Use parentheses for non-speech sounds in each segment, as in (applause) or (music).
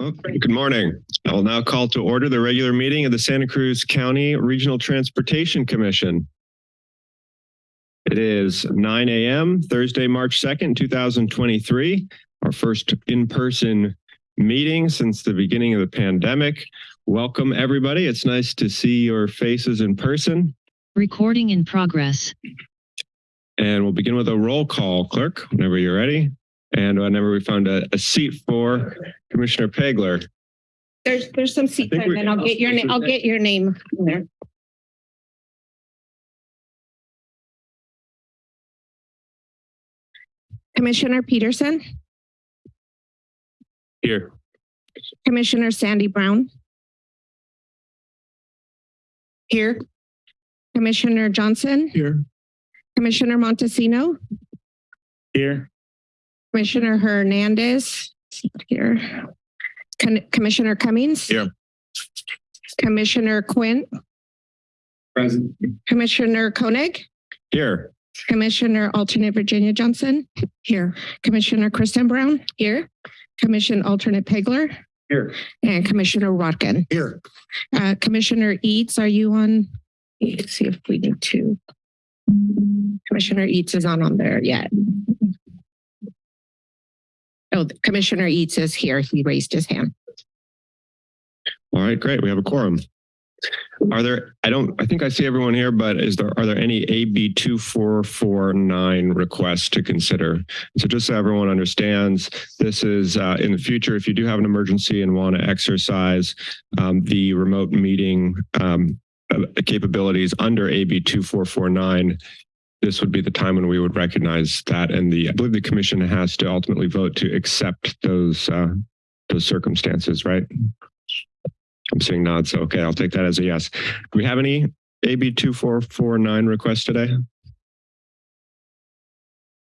Good morning. I will now call to order the regular meeting of the Santa Cruz County Regional Transportation Commission. It is 9 a.m. Thursday, March 2nd, 2023, our first in-person meeting since the beginning of the pandemic. Welcome, everybody. It's nice to see your faces in person. Recording in progress. And we'll begin with a roll call, clerk, whenever you're ready. And whenever we found a, a seat for Commissioner Pegler. There's, there's some seats think there, we- and I'll get your name, I'll get your name there. Commissioner Peterson, Here. Commissioner Sandy Brown. Here. Commissioner Johnson, Here. Commissioner Montesino, Here. Commissioner Hernandez, here. Con- Commissioner Cummings. Here. Commissioner Quinn, Present. Commissioner Koenig. Here. Commissioner alternate Virginia Johnson. Here. Commissioner Kristen Brown. Here. Commission alternate Pegler. Here. And Commissioner Rotkin. Here. Uh, Commissioner Eads, are you on? Let's see if we need to. Commissioner Eads is on on there yet. Oh, Commissioner Eads is here. He raised his hand. All right, great. We have a quorum. Are there, I don't, I think I see everyone here, but is there, are there any AB 2449 requests to consider? So just so everyone understands, this is uh, in the future, if you do have an emergency and want to exercise um, the remote meeting um, uh, capabilities under AB 2449, this would be the time when we would recognize that. And the, I believe the commission has to ultimately vote to accept those, uh, those circumstances, right? I'm seeing nods. Okay, I'll take that as a yes. Do we have any AB 2449 requests today?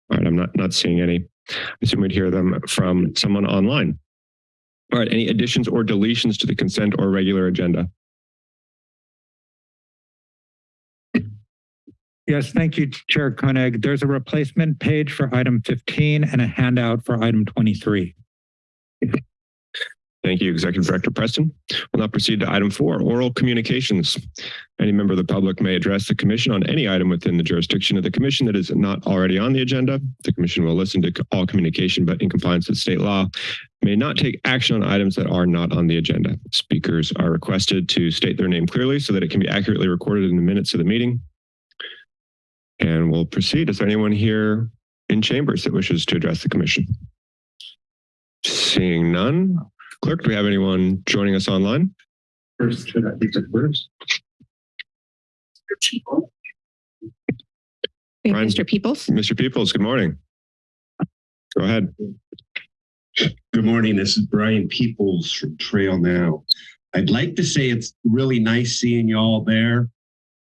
All right, I'm not, not seeing any. I assume we'd hear them from someone online. All right, any additions or deletions to the consent or regular agenda? Yes, thank you, Chair Koenig. There's a replacement page for item 15 and a handout for item 23. Thank you, Executive Director Preston. We'll now proceed to item four, oral communications. Any member of the public may address the commission on any item within the jurisdiction of the commission that is not already on the agenda. The commission will listen to all communication, but in compliance with state law, may not take action on items that are not on the agenda. Speakers are requested to state their name clearly so that it can be accurately recorded in the minutes of the meeting. And we'll proceed. Is there anyone here in chambers that wishes to address the commission? Seeing none, Clerk, do we have anyone joining us online? First, should I take it first? Brian- Mr. Peoples? Mr. Peoples, good morning. Go ahead. Good morning. This is Brian Peoples from Trail Now. I'd like to say it's really nice seeing you all there,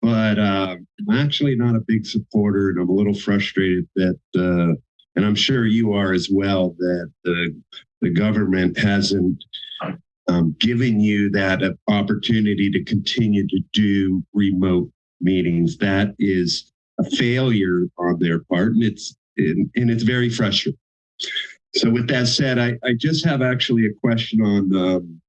but uh, I'm actually not a big supporter and I'm a little frustrated that, uh, and I'm sure you are as well, that the, the government hasn't um, given you that opportunity to continue to do remote meetings. That is a failure on their part and it's, and, and it's very frustrating. So with that said, I, I just have actually a question on um,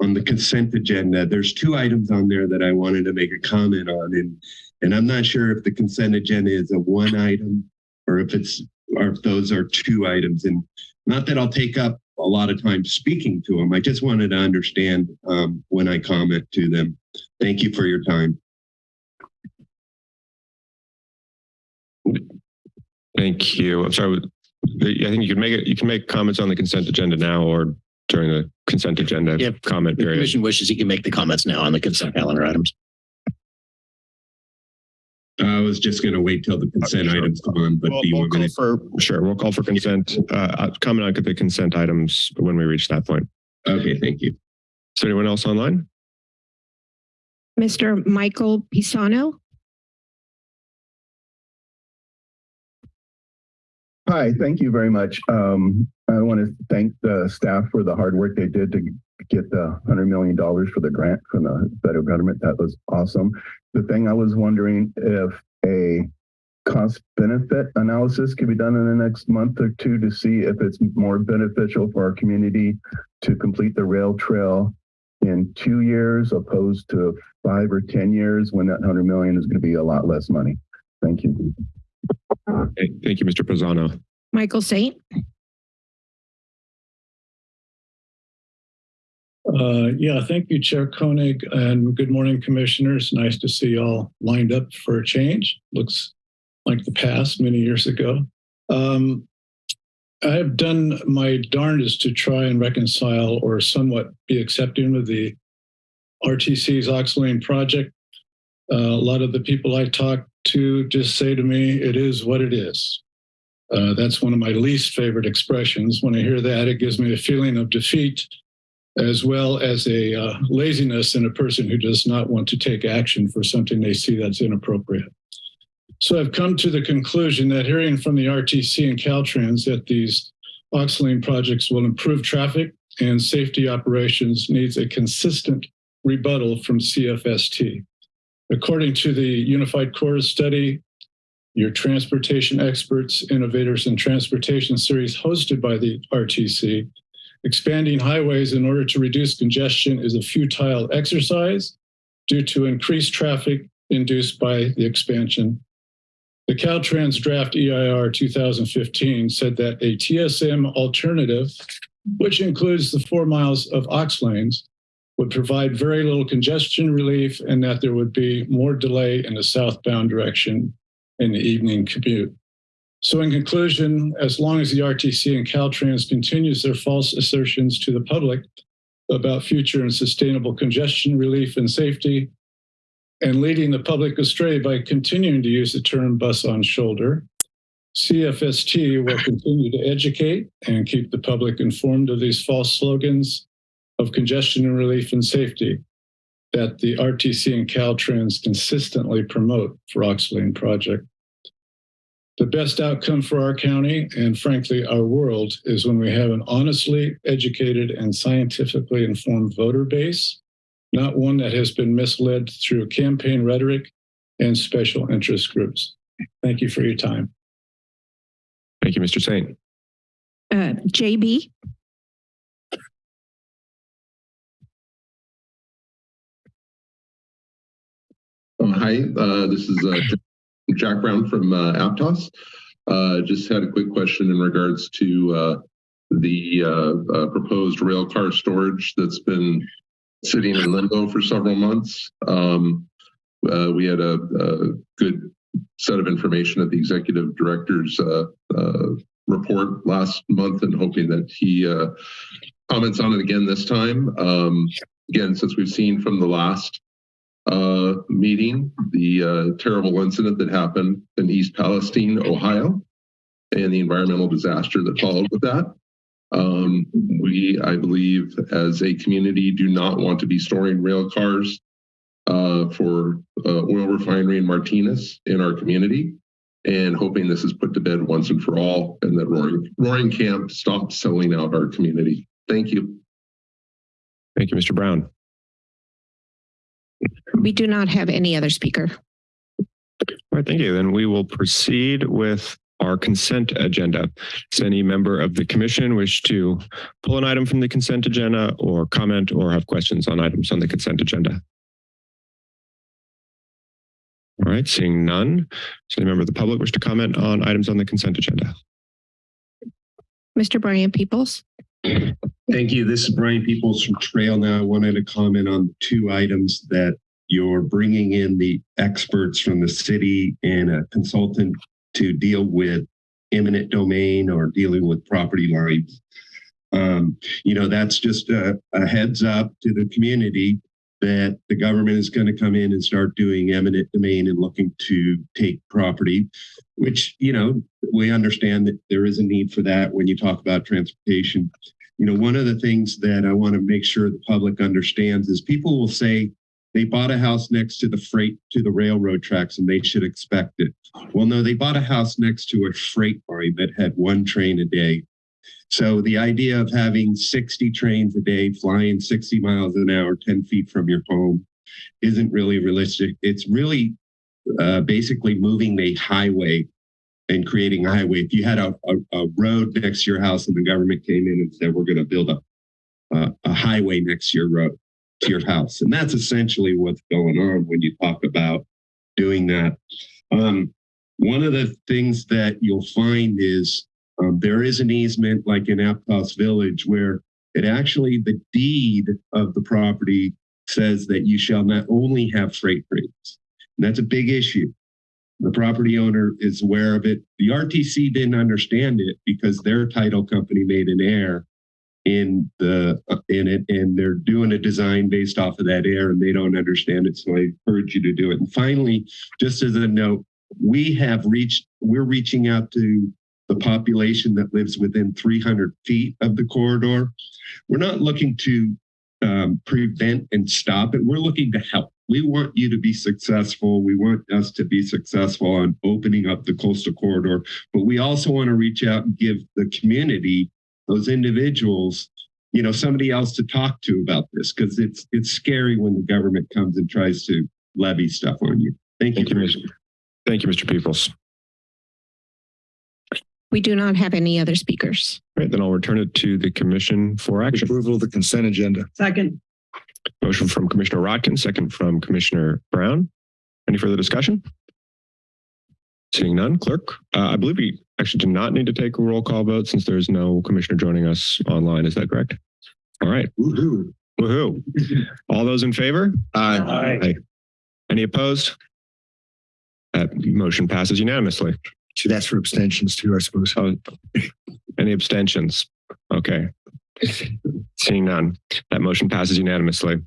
on the consent agenda. There's two items on there that I wanted to make a comment on, and and I'm not sure if the consent agenda is a one item or if it's or if those are two items. And not that I'll take up a lot of time speaking to them. I just wanted to understand um, when I comment to them. Thank you for your time. Thank you. I'm sorry. I think you can make it, you can make comments on the consent agenda now or during the consent agenda Yep. comment The period. commission wishes you can make the comments now on the consent calendar items. I was just going to wait till the consent Sure. items come on, but We'll, do you we'll want me call to? for, sure, we'll call for consent, uh, uh, comment on the consent items when we reach that point. Okay, thank you. Is there anyone else online? Mr. Michael Pisano? Hi, thank you very much. Um, I want to thank the staff for the hard work they did to get the hundred million dollars for the grant from the federal government. That was awesome. The thing I was wondering if a cost benefit analysis could be done in the next month or two to see if it's more beneficial for our community to complete the rail trail in two years opposed to five or 10 years when that 100 million is going to be a lot less money. Thank you. Okay, Thank you, Mr. Pisano. Michael Saint. Uh, yeah, thank you, Chair Koenig, and good morning, commissioners. Nice to see you all lined up for a change. Looks like the past many years ago. Um, I have done my darndest to try and reconcile or somewhat be accepting of the RTC's Aux Lane project. Uh, a lot of the people I talk to just say to me, it is what it is. Uh, that's one of my least favorite expressions. When I hear that, it gives me a feeling of defeat as well as a uh, laziness in a person who does not want to take action for something they see that's inappropriate. So I've come to the conclusion that hearing from the RTC and Caltrans that these Aux Lane projects will improve traffic and safety operations needs a consistent rebuttal from CFST. According to the Unified Cores study, your transportation experts, innovators in transportation series hosted by the RTC, expanding highways in order to reduce congestion is a futile exercise due to increased traffic induced by the expansion. The Caltrans draft EIR 2015 said that a TSM alternative, which includes the four miles of aux lanes, would provide very little congestion relief and that there would be more delay in the southbound direction in the evening commute. So in conclusion, as long as the RTC and Caltrans continues their false assertions to the public about future and sustainable congestion relief and safety, and leading the public astray by continuing to use the term bus on shoulder, CFST will continue to educate and keep the public informed of these false slogans of congestion and relief and safety that the RTC and Caltrans consistently promote for Aux Lane project. The best outcome for our county and frankly our world is when we have an honestly educated and scientifically informed voter base, not one that has been misled through campaign rhetoric and special interest groups. Thank you for your time. Thank you, Mr. Saint. Uh, JB. Um, hi, uh, this is uh, Jack Brown from uh, Aptos. Uh, just had a quick question in regards to uh, the uh, proposed rail car storage that's been sitting in limbo for several months. Um, we had a, a good set of information at the executive director's report last month and hoping that he comments on it again this time. Um, again, since we've seen from the last uh, meeting, the uh, terrible incident that happened in East Palestine, Ohio, and the environmental disaster that followed with that. Um, we, I believe, as a community, do not want to be storing rail cars uh, for uh, oil refinery in Martinez in our community, and hoping this is put to bed once and for all, and that Roaring, Roaring Camp stops selling out our community. Thank you. Thank you, Mr. Brown. We do not have any other speaker. All right, thank you. Then we will proceed with our consent agenda. Does any member of the commission wish to pull an item from the consent agenda or comment or have questions on items on the consent agenda? All right, seeing none. Does any member of the public wish to comment on items on the consent agenda? Mr. Brian Peoples. Thank you. This is Brian Peoples from Trail Now. I wanted to comment on two items that you're bringing in the experts from the city and a consultant to deal with eminent domain or dealing with property lines. Um, you know, that's just a, a heads up to the community that the government is going to come in and start doing eminent domain and looking to take property, which, you know, we understand that there is a need for that when you talk about transportation. You know, one of the things that I want to make sure the public understands is people will say they bought a house next to the freight to the railroad tracks and they should expect it. Well, no, they bought a house next to a freight line that had one train a day. So the idea of having 60 trains a day flying 60 miles an hour, 10 feet from your home isn't really realistic. It's really uh, basically moving the highway and creating a highway. If you had a, a, a road next to your house and the government came in and said, we're going to build a, a, a highway next to your road, to your house. And that's essentially what's going on when you talk about doing that. Um, one of the things that you'll find is um, there is an easement like in Aptos Village where it actually, the deed of the property says that you shall not only have freight trains. And that's a big issue. The property owner is aware of it. The RTC didn't understand it because their title company made an error in the uh, in it and they're doing a design based off of that error and they don't understand it so i encourage you to do it. And finally just as a note we have reached we're reaching out to the population that lives within 300 feet of the corridor. We're not looking to um, prevent and stop it. We're looking to help we want you to be successful we want us to be successful on opening up the coastal corridor but we also want to reach out and give the community those individuals you know somebody else to talk to about this because it's it's scary when the government comes and tries to levy stuff on you thank you, Thank you, Mr. Thank you, Mr. Peoples. We do not have any other speakers. Right, then I'll return it to the commission for action. Approval of the consent agenda. Second. Motion from Commissioner Rotkin, second from Commissioner Brown. Any further discussion? Seeing none, clerk, uh, I believe we actually do not need to take a roll call vote since there's no commissioner joining us online. Is that correct? All right. Woohoo. Woohoo. All those in favor? Aye. Any opposed? That motion passes unanimously. Should ask for abstentions too, I suppose. Oh, any abstentions? Okay. Seeing none, that motion passes unanimously.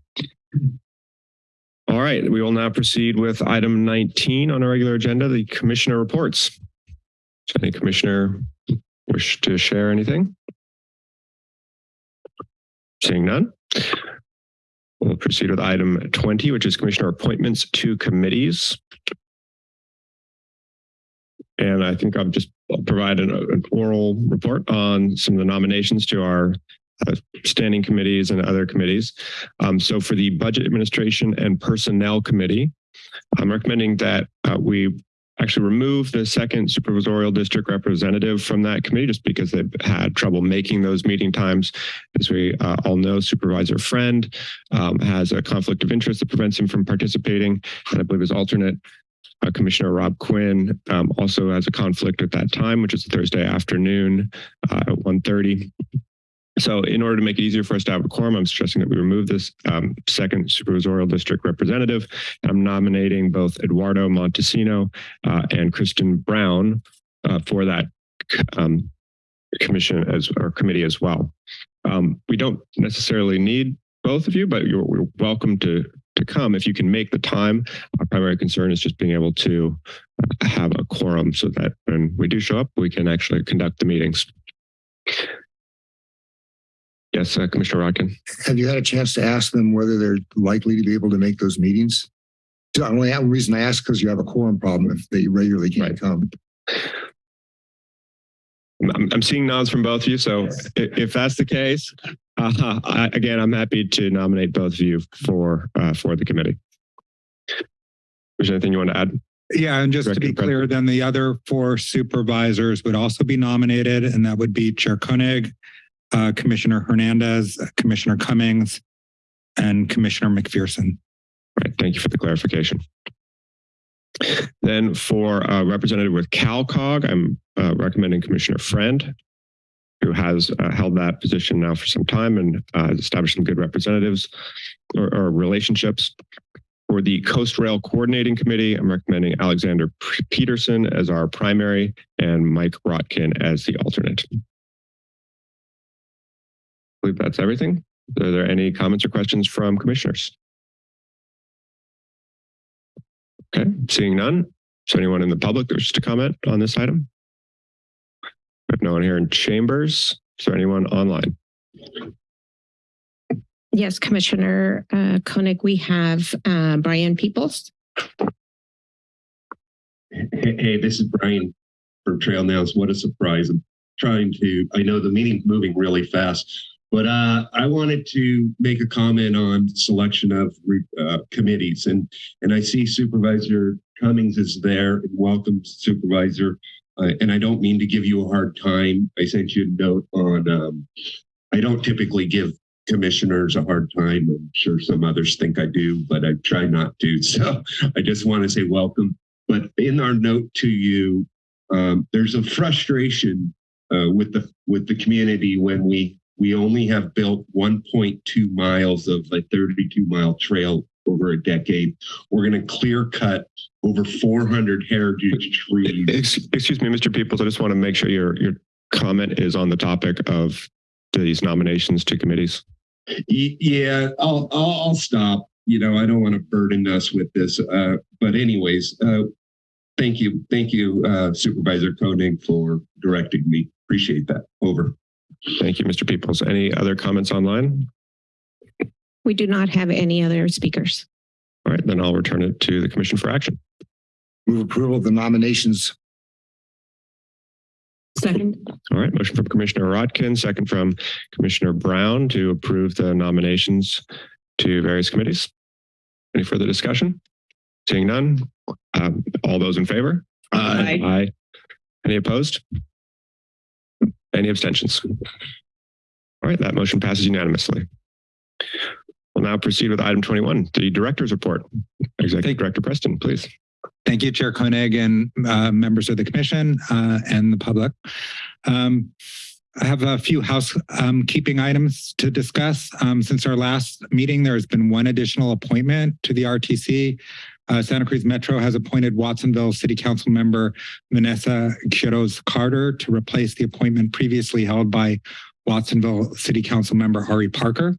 All right, we will now proceed with item 19 on our regular agenda, the commissioner reports. Does any commissioner wish to share anything? Seeing none. We'll proceed with item 20, which is commissioner appointments to committees. And I think I'll just provide an, an oral report on some of the nominations to our uh, standing committees and other committees. Um, so for the Budget Administration and Personnel Committee, I'm recommending that uh, we actually remove the second supervisorial district representative from that committee just because they've had trouble making those meeting times. As we uh, all know, Supervisor Friend um, has a conflict of interest that prevents him from participating. And I believe his alternate uh, Commissioner Rob Quinn um, also has a conflict at that time, which is Thursday afternoon uh, at 1.30. So in order to make it easier for us to have a quorum, I'm stressing that we remove this um, second supervisorial district representative. I'm nominating both Eduardo Montesino uh, and Kristen Brown uh, for that um, commission as or committee as well. Um, we don't necessarily need both of you, but you're, you're welcome to to come if you can make the time. Our primary concern is just being able to have a quorum so that when we do show up, we can actually conduct the meetings. Yes, uh, Commissioner Rotkin. Have you had a chance to ask them whether they're likely to be able to make those meetings? The only reason I ask because you have a quorum problem if they regularly can't Right. come. I'm, I'm seeing nods from both of you. So if, if that's the case, uh, I, again, I'm happy to nominate both of you for uh, for the committee. Is there anything you want to add? Yeah, and just to be Director clear, then the other four supervisors would also be nominated, and that would be Chair Koenig, uh, Commissioner Hernandez, Commissioner Cummings, and Commissioner McPherson. Right. Thank you for the clarification. Then for uh, representative with CalCog, I'm uh, recommending Commissioner Friend, who has uh, held that position now for some time and uh, has established some good representatives or, or relationships. For the Coast Rail Coordinating Committee, I'm recommending Alexander Peterson as our primary and Mike Rotkin as the alternate. I believe that's everything. Are there any comments or questions from commissioners? Okay, seeing none. Is there anyone in the public that wishes to comment on this item? We have no one here in chambers. Is there anyone online? Yes, Commissioner uh, Koenig, we have uh, Brian Peoples. Hey, hey, this is Brian from Trail Nows. What a surprise. I'm trying to, I know the meeting's moving really fast. But uh, I wanted to make a comment on selection of uh, committees, and and I see Supervisor Cummings is there, welcome Supervisor. Uh, and I don't mean to give you a hard time. I sent you a note on. Um, I don't typically give commissioners a hard time. I'm sure some others think I do, but I try not to. (laughs) So I just want to say welcome. But in our note to you, um, there's a frustration uh, with the with the community when we we only have built 1.2 miles of a 32 mile trail over a decade. We're going to clear cut over 400 heritage trees. Excuse me, Mr. Peoples, I just want to make sure your, your comment is on the topic of these nominations to committees. Yeah, I'll, I'll I'll stop. You know, I don't want to burden us with this. Uh, but anyways, uh, thank you, thank you, uh, Supervisor Koenig, for directing me. Appreciate that. Over. Thank you, Mr. Peoples. Any other comments online? We do not have any other speakers. All right, then I'll return it to the Commission for action. Move approval of the nominations. Second. All right, motion from Commissioner Rotkin, second from Commissioner Brown to approve the nominations to various committees. Any further discussion? Seeing none, um, all those in favor? Aye. Aye. Any opposed? Any abstentions? All right, that motion passes unanimously. We'll now proceed with item 21, the director's report. Executive Thank- Director Preston, please. Thank you, Chair Koenig and uh, members of the commission uh, and the public. Um, I have a few housekeeping items to discuss. Um, since our last meeting, there has been one additional appointment to the RTC. Uh, Santa Cruz Metro has appointed Watsonville City Council member Vanessa Quiroz Carter to replace the appointment previously held by Watsonville City Council member Ari Parker.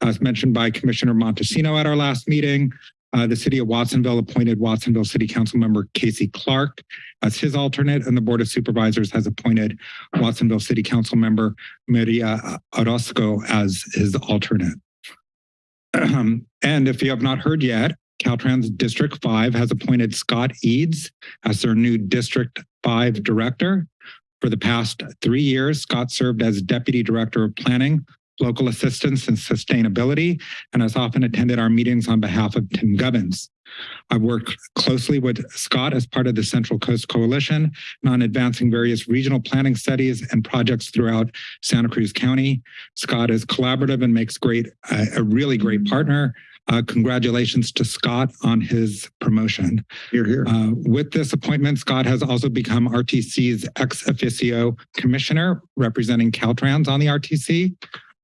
As mentioned by Commissioner Montesino at our last meeting, uh, the city of Watsonville appointed Watsonville City Council member Casey Clark as his alternate, and the Board of Supervisors has appointed Watsonville City Council member Maria Orozco as his alternate. (clears throat) and if you have not heard yet, Caltrans District 5 has appointed Scott Eads as their new District 5 director. For the past three years, Scott served as Deputy Director of Planning, Local Assistance, and Sustainability, and has often attended our meetings on behalf of Tim Gubbins. I've worked closely with Scott as part of the Central Coast Coalition and on advancing various regional planning studies and projects throughout Santa Cruz County. Scott is collaborative and makes great, uh, a really great partner. Uh, congratulations to Scott on his promotion. Here, here. Uh, with this appointment, Scott has also become RTC's ex officio commissioner representing Caltrans on the RTC.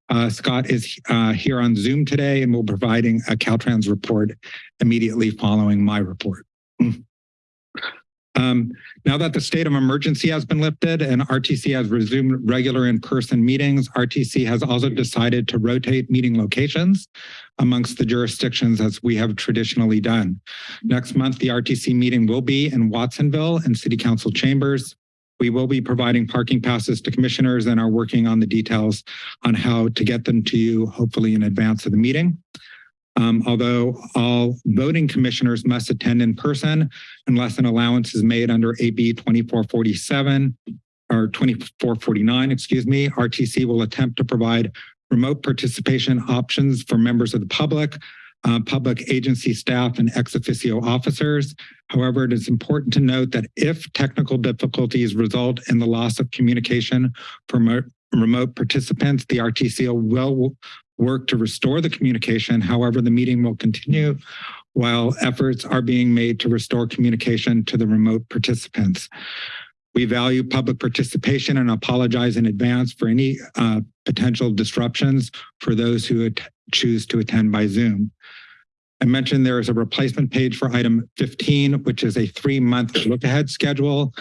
Uh, Scott is uh, here on Zoom today and will be providing a Caltrans report immediately following my report. Um, now that the state of emergency has been lifted and RTC has resumed regular in-person meetings, RTC has also decided to rotate meeting locations amongst the jurisdictions as we have traditionally done. Next month, the RTC meeting will be in Watsonville and City Council chambers. We will be providing parking passes to commissioners and are working on the details on how to get them to you, hopefully in advance of the meeting. Um, although all voting commissioners must attend in person unless an allowance is made under AB 2447 or 2449, excuse me, RTC will attempt to provide remote participation options for members of the public, uh, public agency staff, and ex officio officers. However, it is important to note that if technical difficulties result in the loss of communication from remote participants, the RTC will work to restore the communication. However, the meeting will continue while efforts are being made to restore communication to the remote participants. We value public participation and apologize in advance for any uh, potential disruptions for those who choose to attend by Zoom. I mentioned there is a replacement page for item 15, which is a three-month look-ahead schedule.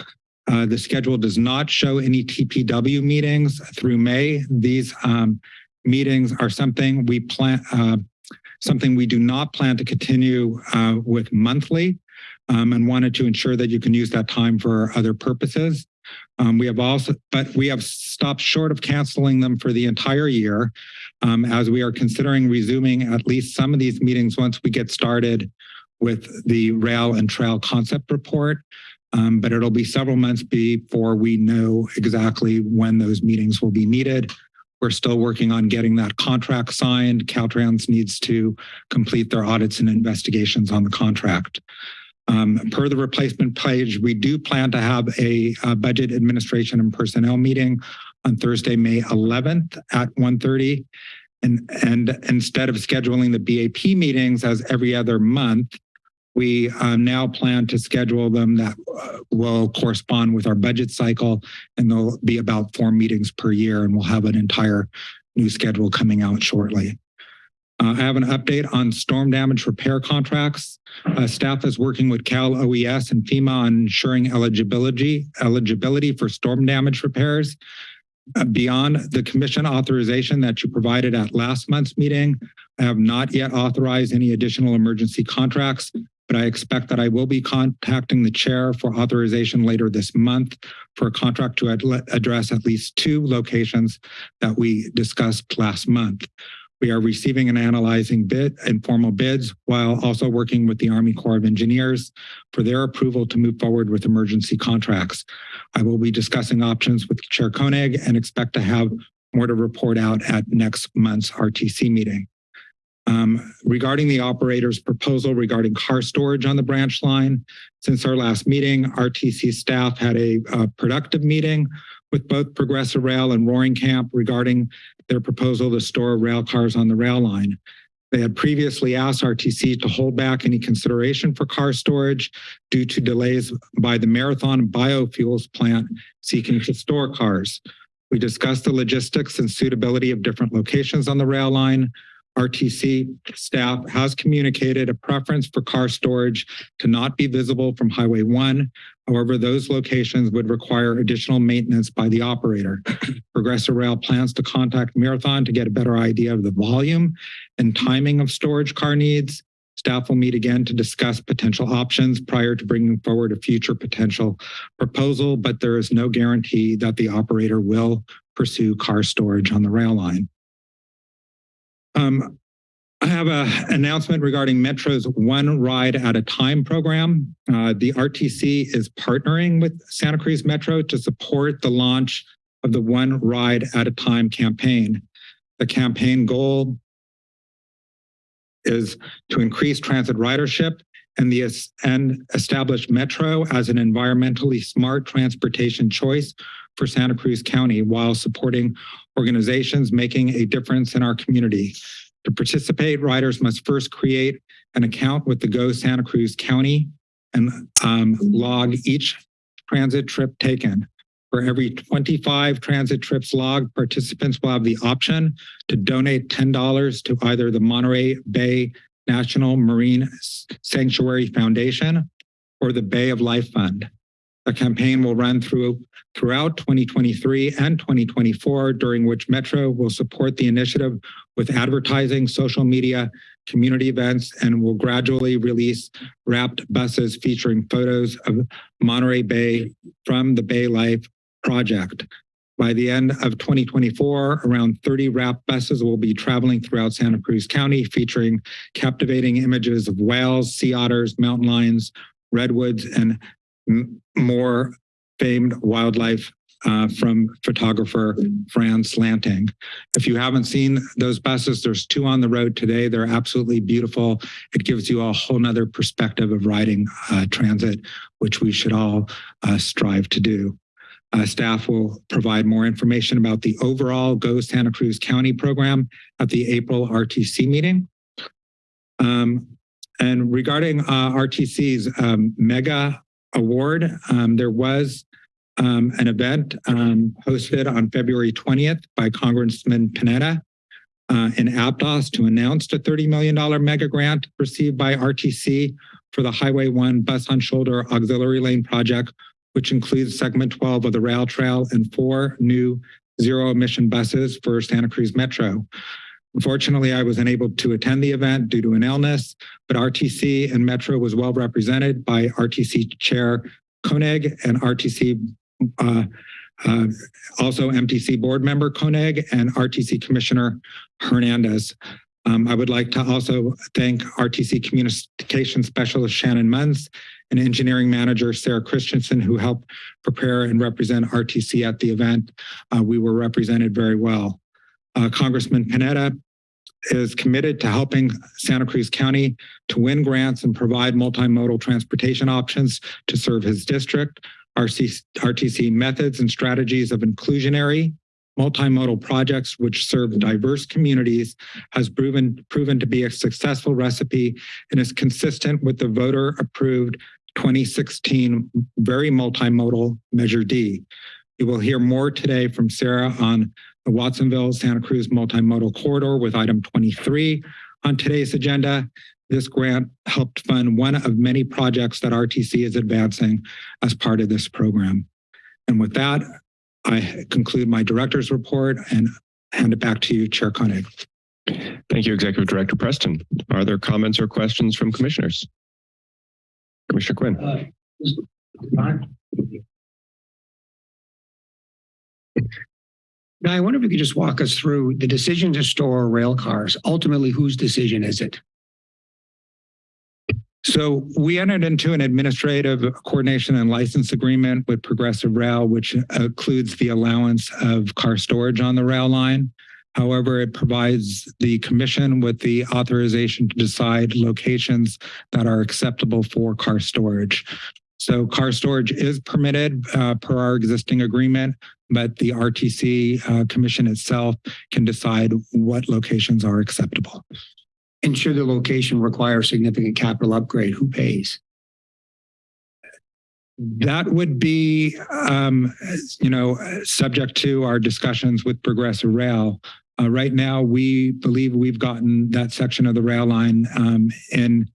Uh, the schedule does not show any TPW meetings through May. These um, meetings are something we plan, uh, something we do not plan to continue uh, with monthly um, and wanted to ensure that you can use that time for other purposes. Um, we have also, but we have stopped short of canceling them for the entire year um, as we are considering resuming at least some of these meetings once we get started with the rail and trail concept report. Um, but it'll be several months before we know exactly when those meetings will be needed. We're still working on getting that contract signed. Caltrans needs to complete their audits and investigations on the contract. Um, per the replacement page, we do plan to have a, uh budget administration and personnel meeting on Thursday, May 11th at 1:30. And, and instead of scheduling the BAP meetings as every other month, we uh, now plan to schedule them that uh, will correspond with our budget cycle, and there'll be about four meetings per year, and we'll have an entire new schedule coming out shortly. Uh, I have an update on storm damage repair contracts. Uh, staff is working with Cal OES and FEMA on ensuring eligibility eligibility for storm damage repairs. Uh, beyond the commission authorization that you provided at last month's meeting, I have not yet authorized any additional emergency contracts, but I expect that I will be contacting the chair for authorization later this month for a contract to ad address at least two locations that we discussed last month. We are receiving and analyzing bid informal bids while also working with the Army Corps of Engineers for their approval to move forward with emergency contracts. I will be discussing options with Chair Koenig and expect to have more to report out at next month's RTC meeting. Um, regarding the operator's proposal regarding car storage on the branch line, since our last meeting, RTC staff had a, a productive meeting with both Progressive Rail and Roaring Camp regarding their proposal to store rail cars on the rail line. They had previously asked RTC to hold back any consideration for car storage due to delays by the Marathon Biofuels plant seeking to store cars. We discussed the logistics and suitability of different locations on the rail line. RTC staff has communicated a preference for car storage to not be visible from Highway 1. However, those locations would require additional maintenance by the operator. (clears throat) Progressive Rail plans to contact Marathon to get a better idea of the volume and timing of storage car needs. Staff will meet again to discuss potential options prior to bringing forward a future potential proposal, but there is no guarantee that the operator will pursue car storage on the rail line. Um, I have an announcement regarding Metro's One Ride at a Time program. Uh, the RTC is partnering with Santa Cruz Metro to support the launch of the One Ride at a Time campaign. The campaign goal is to increase transit ridership and the and establish Metro as an environmentally smart transportation choice for Santa Cruz County while supporting organizations making a difference in our community. To participate, riders must first create an account with the Go Santa Cruz County and um, log each transit trip taken. For every 25 transit trips logged, participants will have the option to donate $10 to either the Monterey Bay National Marine Sanctuary Foundation or the Bay of Life Fund. The campaign will run through throughout 2023 and 2024, during which Metro will support the initiative with advertising, social media, community events, and will gradually release wrapped buses featuring photos of Monterey Bay from the Bay Life project. By the end of 2024, around 30 wrapped buses will be traveling throughout Santa Cruz County, featuring captivating images of whales, sea otters, mountain lions, redwoods, and more famed wildlife uh, from photographer Frans Lanting. If you haven't seen those buses, there's two on the road today. They're absolutely beautiful. It gives you a whole nother perspective of riding uh, transit, which we should all uh, strive to do. Uh, staff will provide more information about the overall Go Santa Cruz County program at the April RTC meeting. Um, and regarding uh, RTC's um, mega award. Um, there was um, an event um, hosted on February 20th by Congressman Panetta uh, in Aptos to announce the $30 million mega grant received by RTC for the Highway 1 Bus on Shoulder Auxiliary Lane project, which includes segment 12 of the rail trail and four new zero emission buses for Santa Cruz Metro. Unfortunately, I was unable to attend the event due to an illness, but RTC and Metro was well represented by RTC Chair Koenig and RTC, uh, uh, also MTC board member Koenig and RTC Commissioner Hernandez. Um, I would like to also thank RTC Communication Specialist Shannon Munz and Engineering Manager Sarah Christensen, who helped prepare and represent RTC at the event. Uh, we were represented very well. Uh, Congressman Panetta is committed to helping Santa Cruz County to win grants and provide multimodal transportation options to serve his district. RC, RTC methods and strategies of inclusionary multimodal projects which serve diverse communities has proven proven to be a successful recipe and is consistent with the voter approved 2016 very multimodal measure D. You will hear more today from Sarah on the Watsonville Santa Cruz multimodal corridor with item 23 on today's agenda. This grant helped fund one of many projects that RTC is advancing as part of this program. And with that, I conclude my director's report and hand it back to you, Chair Koenig. Thank you, Executive Director Preston. Are there comments or questions from commissioners? Commissioner Quinn. Now, I wonder if you could just walk us through the decision to store rail cars. Ultimately, whose decision is it? So we entered into an administrative coordination and license agreement with Progressive Rail, which includes the allowance of car storage on the rail line. However, it provides the commission with the authorization to decide locations that are acceptable for car storage. So car storage is permitted uh, per our existing agreement, but the RTC uh, commission itself can decide what locations are acceptable. And should the location require significant capital upgrade, who pays? That would be, um, you know, subject to our discussions with Progressive Rail. Uh, right now, we believe we've gotten that section of the rail line um, in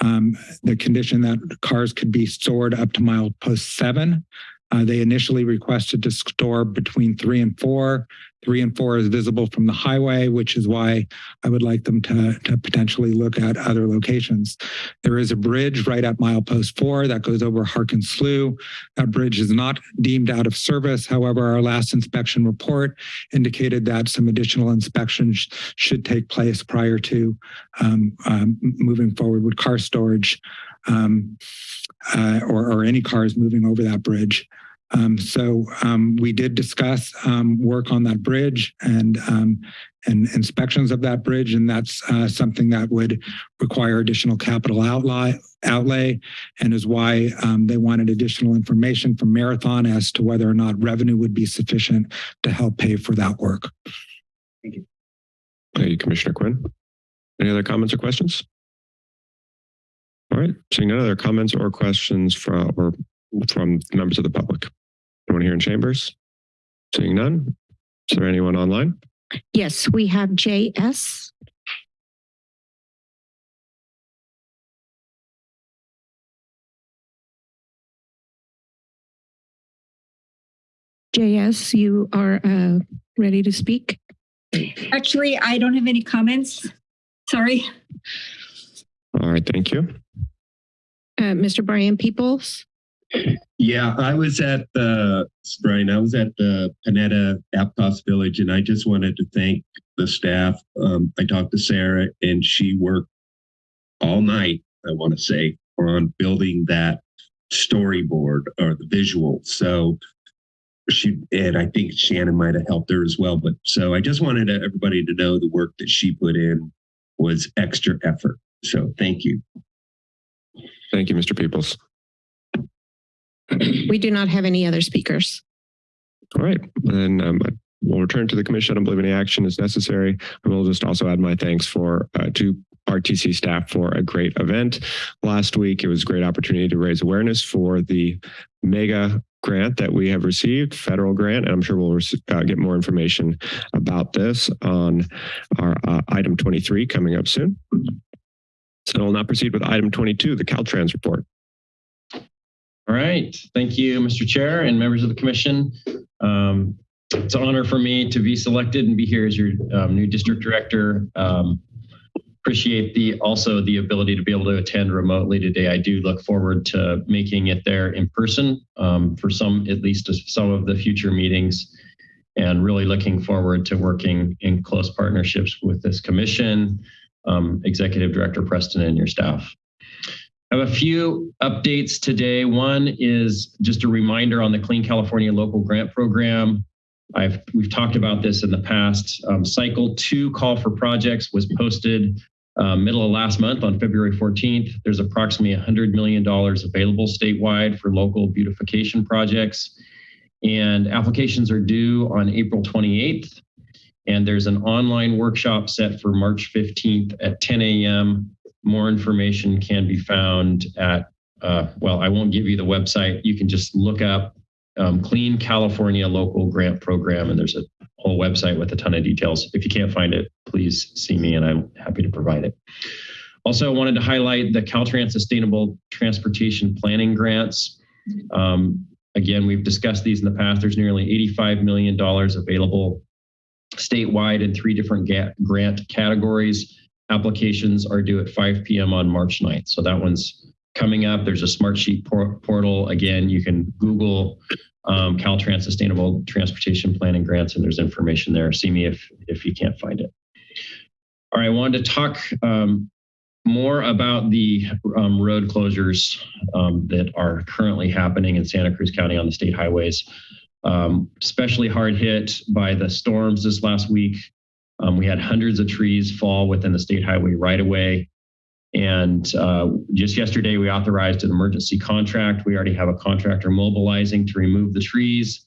um, the condition that cars could be stored up to mile post seven. Uh, they initially requested to store between three and four. Three and four is visible from the highway, which is why I would like them to, to potentially look at other locations. There is a bridge right at milepost four that goes over Harkin Slough. That bridge is not deemed out of service. However, our last inspection report indicated that some additional inspections should take place prior to um, um, moving forward with car storage um, uh, or, or any cars moving over that bridge. Um, so um, we did discuss um, work on that bridge and um, and inspections of that bridge, and that's uh, something that would require additional capital outlay, outlay and is why um, they wanted additional information from Marathon as to whether or not revenue would be sufficient to help pay for that work. Thank you. Thank you, Commissioner Quinn. Any other comments or questions? All right, seeing none other comments or questions from or from members of the public. Anyone here in chambers? Seeing none. Is there anyone online? Yes, we have JS. JS, you are uh, ready to speak? Actually, I don't have any comments. Sorry. All right, thank you. Uh, Mr. Brian Peoples? Yeah, I was at the Brian. I was at the Panetta Aptos Village, and I just wanted to thank the staff. Um, I talked to Sarah, and she worked all night. I want to say on building that storyboard or the visual. So she and I think Shannon might have helped her as well. But so I just wanted everybody to know the work that she put in was extra effort. So thank you. Thank you, Mr. Peoples. We do not have any other speakers. All right, then um, we'll return to the commission. I don't believe any action is necessary. I will just also add my thanks for uh, to RTC staff for a great event last week. It was a great opportunity to raise awareness for the mega grant that we have received, federal grant, and I'm sure we'll uh, get more information about this on our uh, item 23 coming up soon. So we'll now proceed with item 22, the Caltrans report. All right. Thank you, Mr. Chair and members of the commission. Um, it's an honor for me to be selected and be here as your um, new district director. Um, appreciate the also the ability to be able to attend remotely today. I do look forward to making it there in person um, for some, at least some of the future meetings and really looking forward to working in close partnerships with this commission, um, Executive Director Preston and your staff. I have a few updates today. One is just a reminder on the Clean California Local Grant Program. I've we've talked about this in the past. Um, cycle two call for projects was posted uh, middle of last month on February 14th. There's approximately $100 million available statewide for local beautification projects. And applications are due on April 28th. And there's an online workshop set for March 15th at 10 a.m. More information can be found at, uh, well, I won't give you the website. You can just look up um, Clean California Local Grant Program, and there's a whole website with a ton of details. If you can't find it, please see me and I'm happy to provide it. Also, I wanted to highlight the Caltrans Sustainable Transportation Planning Grants. Um, again, we've discussed these in the past. There's nearly $85 million available statewide in three different grant categories. Applications are due at 5 p.m. on March 9th. So that one's coming up. There's a Smartsheet por portal. Again, you can Google um, Caltrans Sustainable Transportation Planning Grants, and there's information there. See me if if you can't find it. All right, I wanted to talk um, more about the um, road closures um, that are currently happening in Santa Cruz County on the state highways. Um, especially hard hit by the storms this last week. Um, we had hundreds of trees fall within the state highway right away. And uh, just yesterday, we authorized an emergency contract. We already have a contractor mobilizing to remove the trees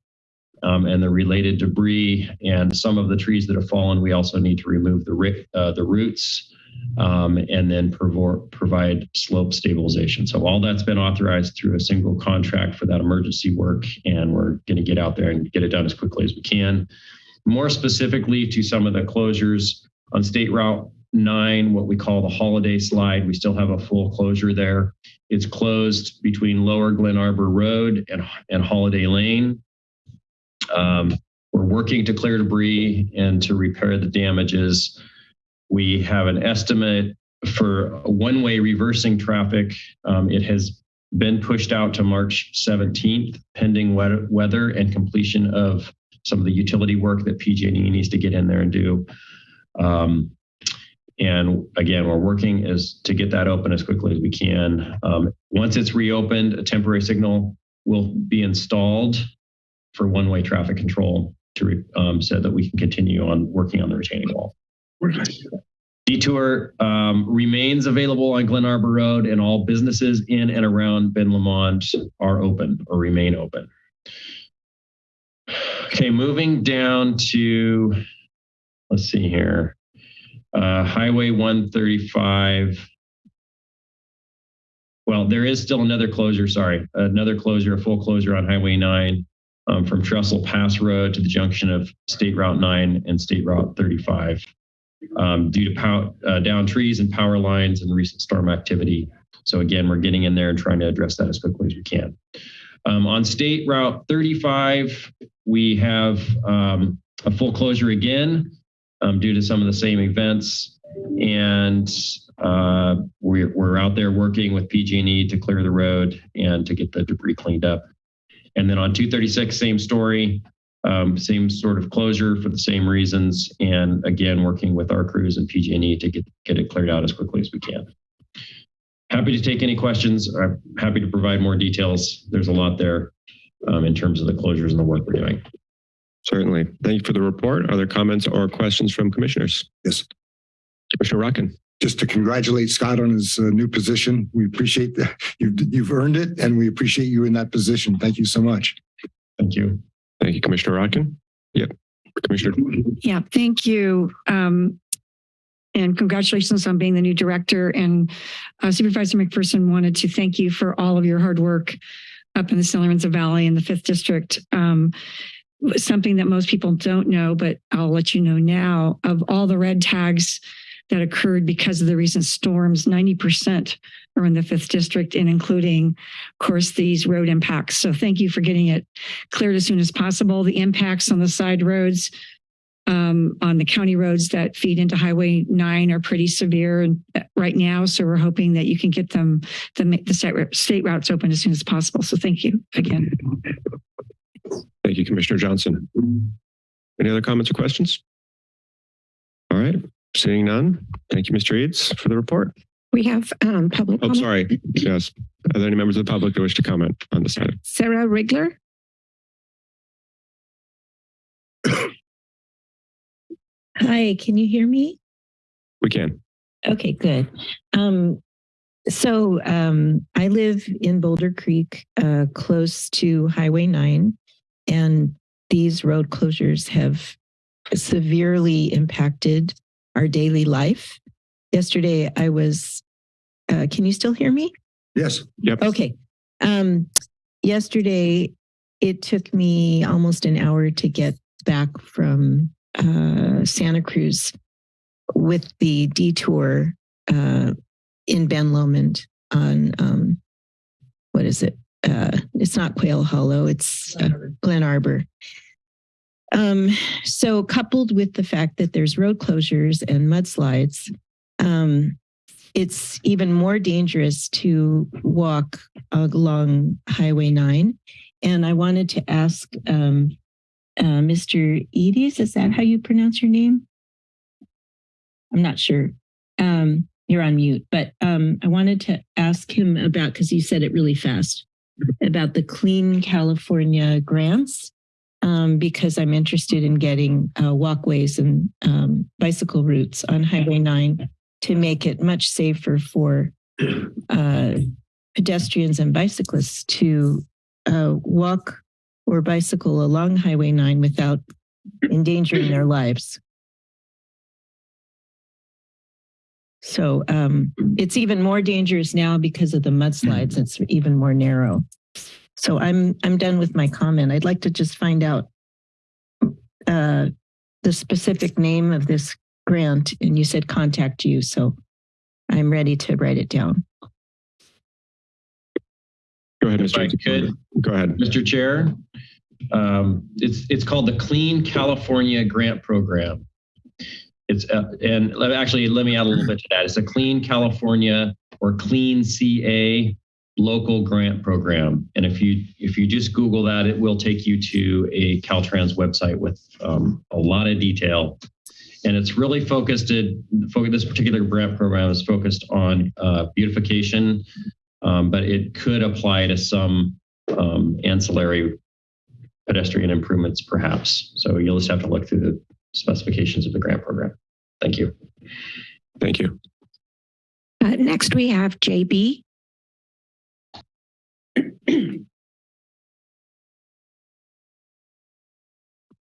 um, and the related debris. And some of the trees that have fallen, we also need to remove the, uh, the roots um, and then provide slope stabilization. So all that's been authorized through a single contract for that emergency work. And we're going to get out there and get it done as quickly as we can. More specifically to some of the closures on State Route nine, what we call the holiday slide. We still have a full closure there. It's closed between Lower Glen Arbor Road and, and Holiday Lane. Um, we're working to clear debris and to repair the damages. We have an estimate for one-way reversing traffic. Um, it has been pushed out to March 17th, pending weather and completion of some of the utility work that PG&E needs to get in there and do. Um, and again, we're working is to get that open as quickly as we can. Um, once it's reopened, a temporary signal will be installed for one-way traffic control to um, so that we can continue on working on the retaining wall. Detour um, remains available on Glen Arbor Road and all businesses in and around Ben Lomond are open or remain open. Okay, moving down to, let's see here uh, Highway 135. Well, there is still another closure, sorry, another closure, a full closure on Highway 9 um, from Trestle Pass Road to the junction of State Route 9 and State Route 35 um, due to pow uh, down trees and power lines and recent storm activity. So again, we're getting in there and trying to address that as quickly as we can. Um, on State Route 35, we have um, a full closure again um, due to some of the same events. And uh, we're, we're out there working with PG&E to clear the road and to get the debris cleaned up. And then on 236, same story, um, same sort of closure for the same reasons. And again, working with our crews and PG&E to get, get it cleared out as quickly as we can. Happy to take any questions. I'm happy to provide more details. There's a lot there um, in terms of the closures and the work we're doing. Certainly. Thank you for the report. Are there comments or questions from commissioners? Yes. Commissioner Rotkin. Just to congratulate Scott on his uh, new position. We appreciate that. You've, you've earned it and we appreciate you in that position. Thank you so much. Thank you. Thank you, Commissioner Rotkin. Yep. Commissioner. Yeah, thank you. Um, and congratulations on being the new director. And uh, Supervisor McPherson wanted to thank you for all of your hard work up in the San Lorenzo Valley in the fifth district. Um, something that most people don't know, but I'll let you know now of all the red tags that occurred because of the recent storms, 90% are in the fifth district and including, of course, these road impacts. So thank you for getting it cleared as soon as possible. The impacts on the side roads, um, on the county roads that feed into Highway 9 are pretty severe uh, right now. So we're hoping that you can get them, the, the state routes open as soon as possible. So thank you again. Thank you, Commissioner Johnson. Any other comments or questions? All right, seeing none. Thank you, Mr. Eades, for the report. We have um, public Oh, comment. sorry. Yes. Are there any members of the public that wish to comment on this item? Sarah Rigler. Hi, can you hear me? We can. Okay, good. Um, so um, I live in Boulder Creek, uh, close to Highway 9, and these road closures have severely impacted our daily life. Yesterday, I was, uh, can you still hear me? Yes. Yep. Okay. Um, yesterday, it took me almost an hour to get back from uh, Santa Cruz with the detour uh, in Ben Lomond on um, what is it? Uh, it's not Quail Hollow. It's uh, Glen Arbor. Um, so coupled with the fact that there's road closures and mudslides, um, it's even more dangerous to walk along Highway 9. And I wanted to ask um, uh, Mr. Edis, is that how you pronounce your name? I'm not sure. Um, you're on mute, but um, I wanted to ask him about, because you said it really fast, about the Clean California grants, um, because I'm interested in getting uh, walkways and um, bicycle routes on Highway 9 to make it much safer for uh, pedestrians and bicyclists to uh, walk or bicycle along Highway 9 without endangering their lives. So um, it's even more dangerous now because of the mudslides. It's even more narrow. So I'm I'm done with my comment. I'd like to just find out uh, the specific name of this grant, and you said contact you. So I'm ready to write it down. Go ahead, If I Mr. could, Go ahead. Mr. Chair, um, it's, it's called the Clean California Grant Program. It's, uh, and let- actually, let me add a little bit to that. It's a Clean California or Clean CA local grant program. And if you, if you just Google that, it will take you to a Caltrans website with um, a lot of detail. And it's really focused, at, focus, this particular grant program is focused on uh, beautification, um, but it could apply to some um, ancillary pedestrian improvements perhaps. So you'll just have to look through the specifications of the grant program. Thank you. Thank you. Uh, next, we have JB. (clears throat)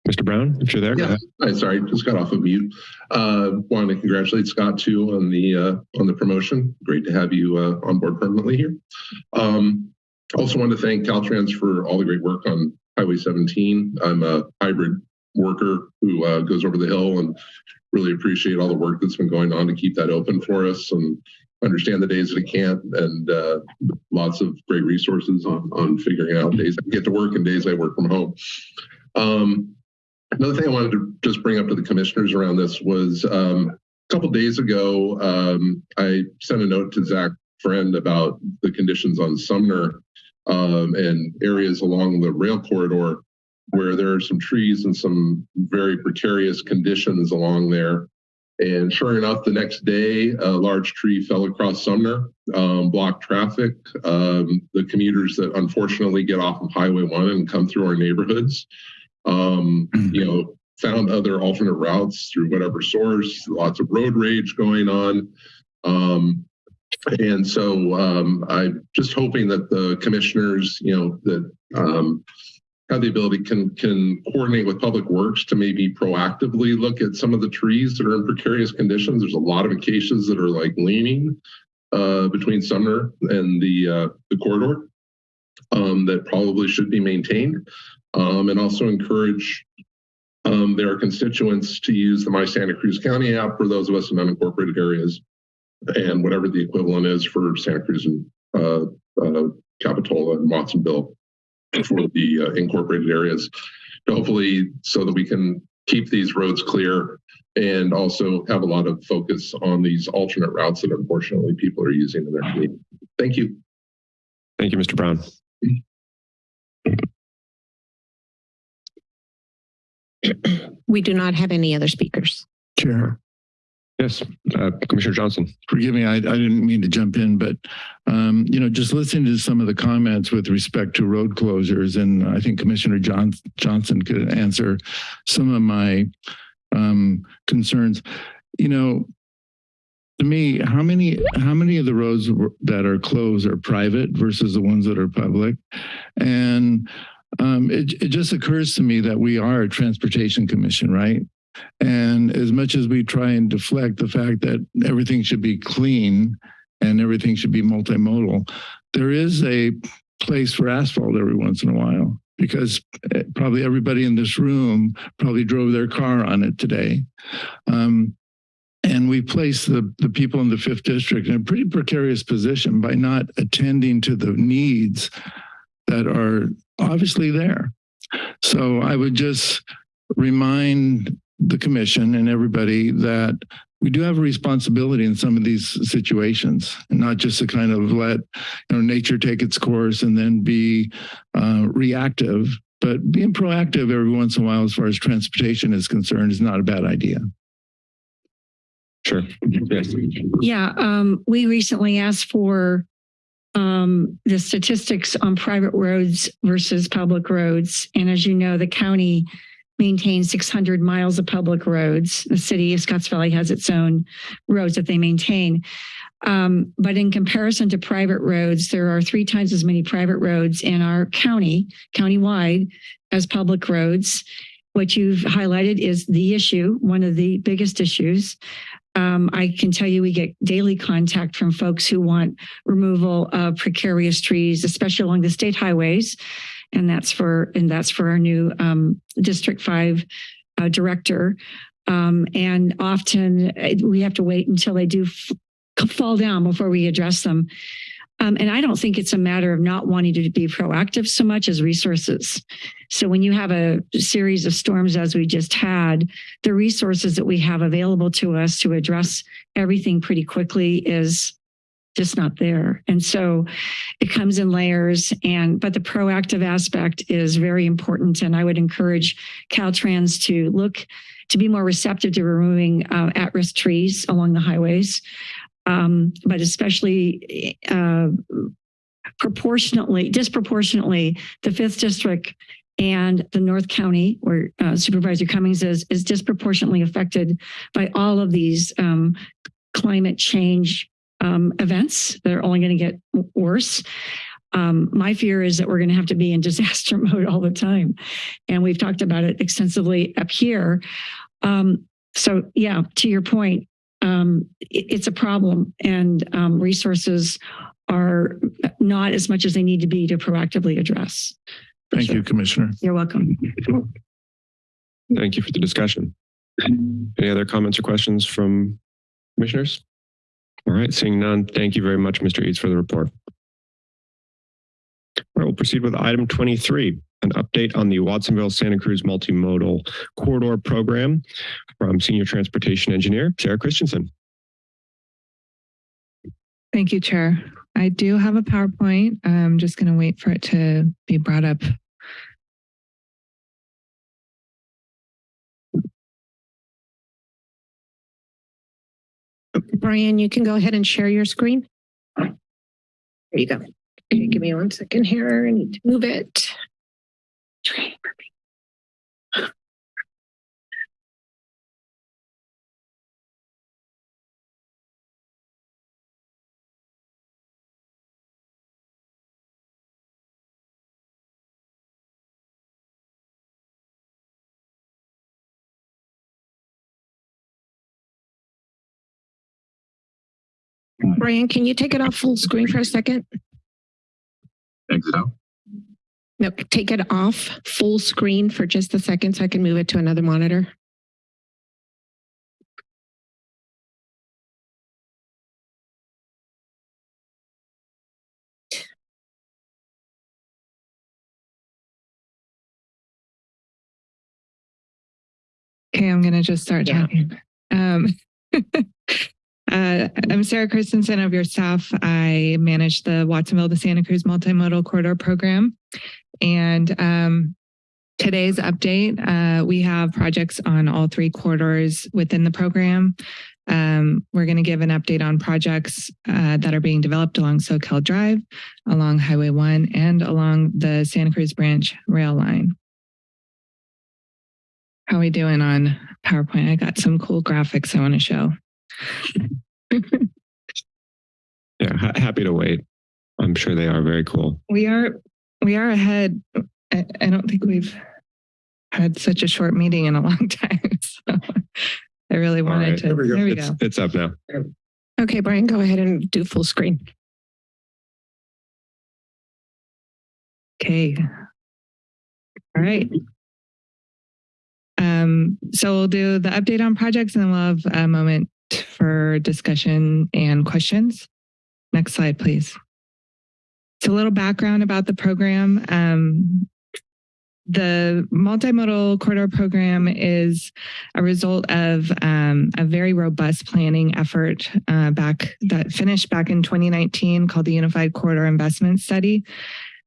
Mr. Brown, if you're there, go Yeah. Hi, sorry, just got off of mute. Uh, wanted to congratulate Scott too on the uh, on the promotion. Great to have you uh, on board permanently here. Um, also wanted to thank Caltrans for all the great work on Highway 17. I'm a hybrid worker who uh, goes over the hill and really appreciate all the work that's been going on to keep that open for us and understand the days that it can't and uh, lots of great resources on, on figuring out days I get to work and days I work from home. Um, Another thing I wanted to just bring up to the commissioners around this was um, a couple days ago, um, I sent a note to Zach Friend about the conditions on Sumner um, and areas along the rail corridor where there are some trees and some very precarious conditions along there. And sure enough, the next day, a large tree fell across Sumner, um, blocked traffic. Um, the commuters that unfortunately get off of Highway 1 and come through our neighborhoods um, you know, found other alternate routes through whatever source, lots of road rage going on. Um, and so um, I'm just hoping that the commissioners, you know, that um, have the ability can can coordinate with public works to maybe proactively look at some of the trees that are in precarious conditions. There's a lot of acacias that are like leaning uh, between Sumner and the uh, the corridor um, that probably should be maintained um, and also encourage um, their constituents to use the My Santa Cruz County app for those of us in unincorporated areas and whatever the equivalent is for Santa Cruz and uh, uh, Capitola and Watsonville for the uh, incorporated areas. Hopefully, so that we can keep these roads clear and also have a lot of focus on these alternate routes that unfortunately people are using in their community. Thank you. Thank you, Mr. Brown. We do not have any other speakers. Chair. Yes, uh, Commissioner Johnson. forgive me, I, I didn't mean to jump in, but, um, you know, just listening to some of the comments with respect to road closures, and I think Commissioner John, Johnson could answer some of my, um, concerns. You know, to me, how many, how many of the roads that are closed are private versus the ones that are public? And, um, it, it just occurs to me that we are a transportation commission, right? And as much as we try and deflect the fact that everything should be clean and everything should be multimodal, there is a place for asphalt every once in a while because eh, probably everybody in this room probably drove their car on it today. Um, and we place the, the people in the fifth district in a pretty precarious position by not attending to the needs that are obviously there. So I would just remind the commission and everybody that we do have a responsibility in some of these situations and not just to kind of let you know nature take its course and then be uh, reactive but being proactive every once in a while as far as transportation is concerned is not a bad idea Sure. Yes. Yeah, um, we recently asked for um, the statistics on private roads versus public roads. And as you know, the county maintains 600 miles of public roads. The city of Scotts Valley has its own roads that they maintain. Um, but in comparison to private roads, there are three times as many private roads in our county, countywide, as public roads. What you've highlighted is the issue, one of the biggest issues. Um, I can tell you we get daily contact from folks who want removal of precarious trees, especially along the state highways. And that's for and that's for our new um, District 5 uh, director. Um, and often uh, we have to wait until they do fall down before we address them. Um, and I don't think it's a matter of not wanting to be proactive so much as resources. So when you have a series of storms as we just had, the resources that we have available to us to address everything pretty quickly is just not there. And so it comes in layers and but the proactive aspect is very important. And I would encourage Caltrans to look to be more receptive to removing uh, at-risk trees along the highways um, but especially uh, proportionately, disproportionately, the fifth district and the North County, where uh, Supervisor Cummings is, is disproportionately affected by all of these um, climate change um, events that are only going to get worse. Um, my fear is that we're going to have to be in (laughs) disaster mode all the time. And we've talked about it extensively up here. Um, so yeah, to your point, um, it, it's a problem and um, resources are not as much as they need to be to proactively address. thank you commissioner You're welcome. Thank you for the discussion. Any other comments or questions from commissioners? All right, seeing none, thank you very much, Mr. Eades, for the report. All right, we'll proceed with item 23, an update on the Watsonville Santa Cruz Multimodal Corridor Program from Senior Transportation Engineer Sarah Christensen. Thank you, Chair. I do have a PowerPoint. I'm just going to wait for it to be brought up. Brian, you can go ahead and share your screen. There you go. Okay, give me one second here. I need to move it. Brian, can you take it off full screen for a second? Exit out. No, take it off full screen for just a second so I can move it to another monitor. Okay, I'm going to just start Yeah. talking. Um, (laughs) uh, I'm Sarah Christensen of your staff. I manage the Watsonville to Santa Cruz Multimodal Corridor Program. And um, today's update, uh, we have projects on all three corridors within the program. Um, we're going to give an update on projects uh, that are being developed along Soquel Drive, along Highway 1, and along the Santa Cruz Branch rail line. How are we doing on PowerPoint? I got some cool graphics I want to show. (laughs) Yeah, ha- happy to wait. I'm sure they are very cool. We are we are ahead. I, I don't think we've had such a short meeting in a (laughs) long time. So I really wanted right. to. There we go. It's, it's up now. Okay, Brian, go ahead and do full screen. Okay. All right. Um, so we'll do the update on projects and then we'll have a moment for discussion and questions. Next slide, please. So a little background about the program. Um, the multimodal corridor program is a result of um, a very robust planning effort uh, back that finished back in 2019 called the Unified Corridor Investment Study.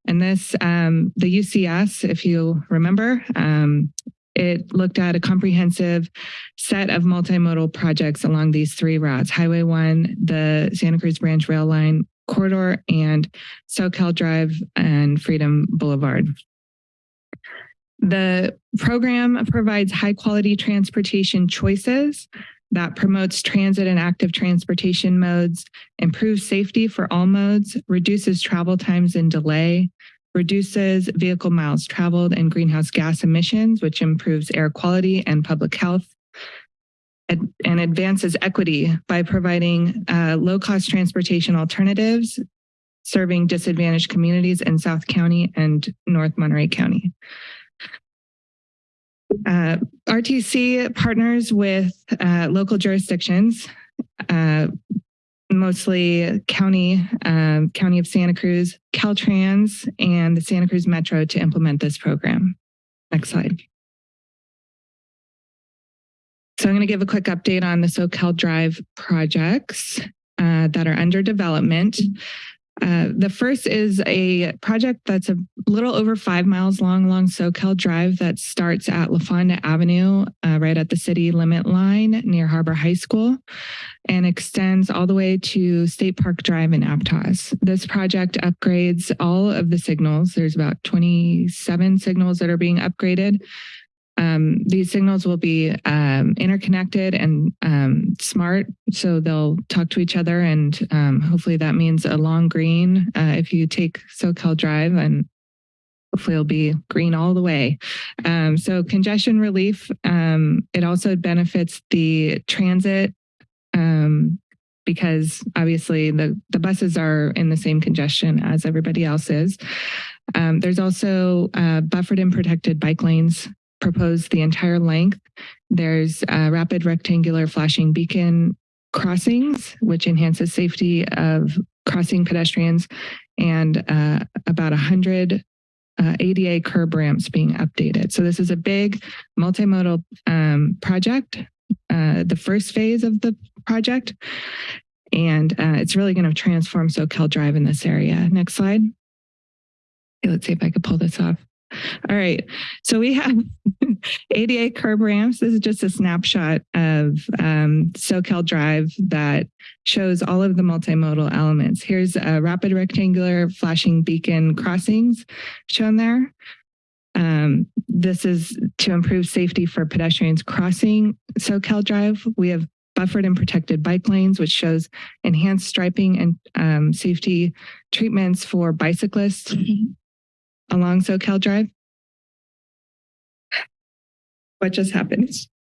And this, um, the UCS, if you remember, um, it looked at a comprehensive set of multimodal projects along these three routes, Highway 1, the Santa Cruz Branch Rail Line Corridor, and Soquel Drive and Freedom Boulevard. The program provides high quality transportation choices that promotes transit and active transportation modes, improves safety for all modes, reduces travel times and delay, reduces vehicle miles traveled and greenhouse gas emissions, which improves air quality and public health, ad- and advances equity by providing uh, low-cost transportation alternatives serving disadvantaged communities in South County and North Monterey County. Uh, RTC partners with uh, local jurisdictions, uh, mostly county, um, County of Santa Cruz, Caltrans, and the Santa Cruz Metro to implement this program. Next slide. So I'm going to give a quick update on the Soquel Drive projects uh, that are under development. Uh, the first is a project that's a little over five miles long along Soquel Drive that starts at La Fonda Avenue, uh, right at the city limit line near Harbor High School, and extends all the way to State Park Drive in Aptos. This project upgrades all of the signals. There's about 27 signals that are being upgraded. Um, these signals will be um, interconnected and um, smart, so they'll talk to each other, and um, hopefully that means a long green uh, if you take Soquel Drive, and hopefully it'll be green all the way. Um, so congestion relief. um, it also benefits the transit because obviously the the buses are in the same congestion as everybody else is. Um, there's also uh, buffered and protected bike lanes proposed the entire length. There's uh, rapid rectangular flashing beacon crossings, which enhances safety of crossing pedestrians, and uh, about 100 uh, ADA curb ramps being updated. So this is a big multimodal um, project, uh, the first phase of the project, and uh, it's really going to transform Soquel Drive in this area. Next slide. Okay, let's see if I could pull this off. All right. So we have (laughs) ADA curb ramps. This is just a snapshot of um, Soquel Drive that shows all of the multimodal elements. Here's a rapid rectangular flashing beacon crossings shown there. Um, this is to improve safety for pedestrians crossing Soquel Drive. We have buffered and protected bike lanes, which shows enhanced striping and um, safety treatments for bicyclists along Soquel Drive. What just happened?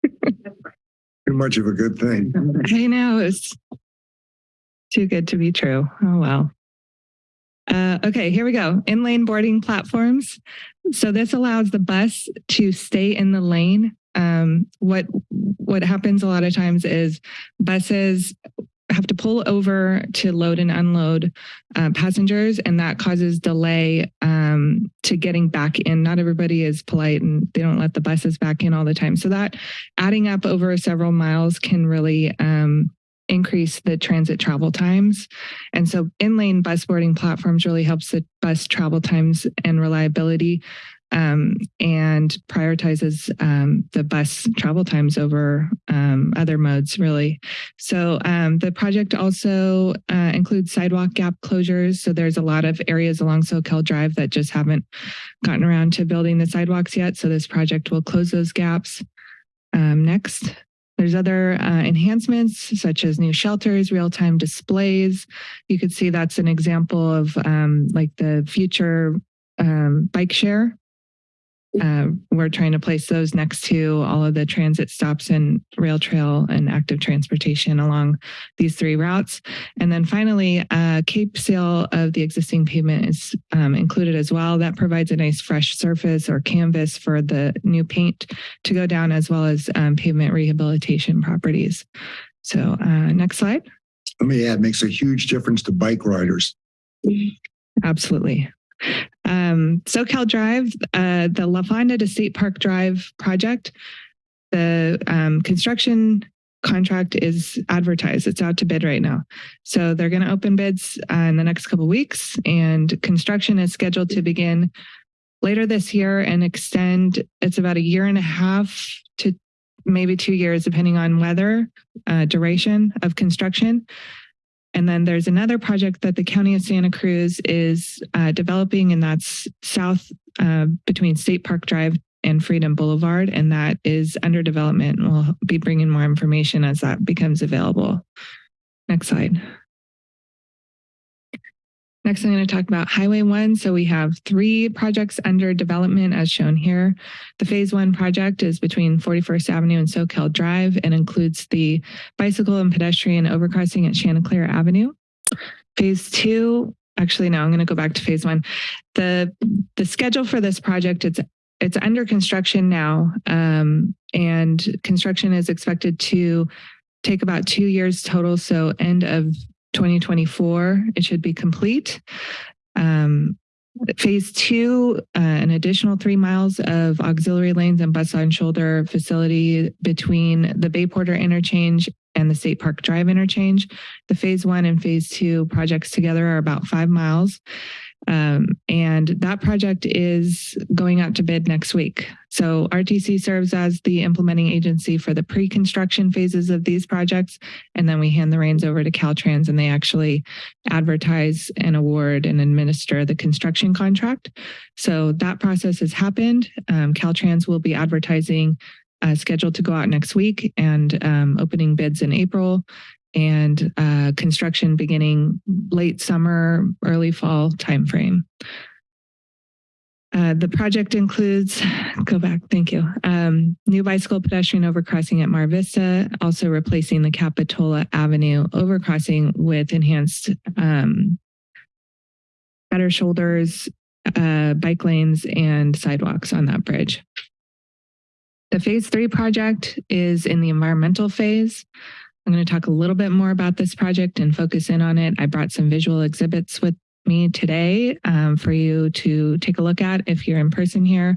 Too much of a good thing. (laughs) I know it's too good to be true. Oh well. Uh, okay, here we go. In lane boarding platforms. So this allows the bus to stay in the lane. Um, what what happens a lot of times is buses have to pull over to load and unload uh, passengers, and that causes delay um, to getting back in. Not everybody is polite, and they don't let the buses back in all the time. So that adding up over several miles can really um, increase the transit travel times. And so in-lane bus boarding platforms really helps the bus travel times and reliability. Um, and prioritizes um, the bus travel times over um, other modes, really. So um, the project also uh, includes sidewalk gap closures. So there's a lot of areas along Soquel Drive that just haven't gotten around to building the sidewalks yet. So this project will close those gaps. Um, next. There's other uh, enhancements such as new shelters, real-time displays. You could see that's an example of um, like the future um, bike share. Uh, we're trying to place those next to all of the transit stops and rail trail and active transportation along these three routes. And then finally, uh, Cape seal of the existing pavement is um, included as well. That provides a nice fresh surface or canvas for the new paint to go down as well as um, pavement rehabilitation properties. So uh, next slide. Let me add, makes a huge difference to bike riders. Absolutely. Um, Soquel Drive, uh, the La Fonda to State Park Drive project, the um, construction contract is advertised. It's out to bid right now. So they're going to open bids uh, in the next couple weeks and construction is scheduled to begin later this year and extend. It's about a year and a half to maybe two years, depending on weather, uh, duration of construction. And then there's another project that the County of Santa Cruz is uh, developing, and that's south uh, between State Park Drive and Freedom Boulevard, and that is under development. We'll be bringing more information as that becomes available. Next slide. Next, I'm going to talk about Highway 1. So we have three projects under development as shown here. The Phase 1 project is between 41st Avenue and Soquel Drive and includes the bicycle and pedestrian overcrossing at Chanticleer Avenue. Phase 2, actually, no, I'm going to go back to Phase 1. The, the schedule for this project, it's it's under construction now, um, and construction is expected to take about two years total. So end of 2024, it should be complete. Um, phase two, uh, an additional three miles of auxiliary lanes and bus on shoulder facility between the Bay Porter interchange and the State Park Drive interchange. The phase one and phase two projects together are about five miles. Um, and that project is going out to bid next week. So RTC serves as the implementing agency for the pre-construction phases of these projects. And then we hand the reins over to Caltrans and they actually advertise and award and administer the construction contract. So that process has happened. Um, Caltrans will be advertising uh, scheduled to go out next week and um, opening bids in April and uh, construction beginning late summer, early fall timeframe. Uh, the project includes, go back, thank you, um, new bicycle pedestrian overcrossing at Mar Vista, also replacing the Capitola Avenue overcrossing with enhanced um, better shoulders, uh, bike lanes, and sidewalks on that bridge. The phase three project is in the environmental phase. I'm going to talk a little bit more about this project and focus in on it. I brought some visual exhibits with me today um, for you to take a look at if you're in person here.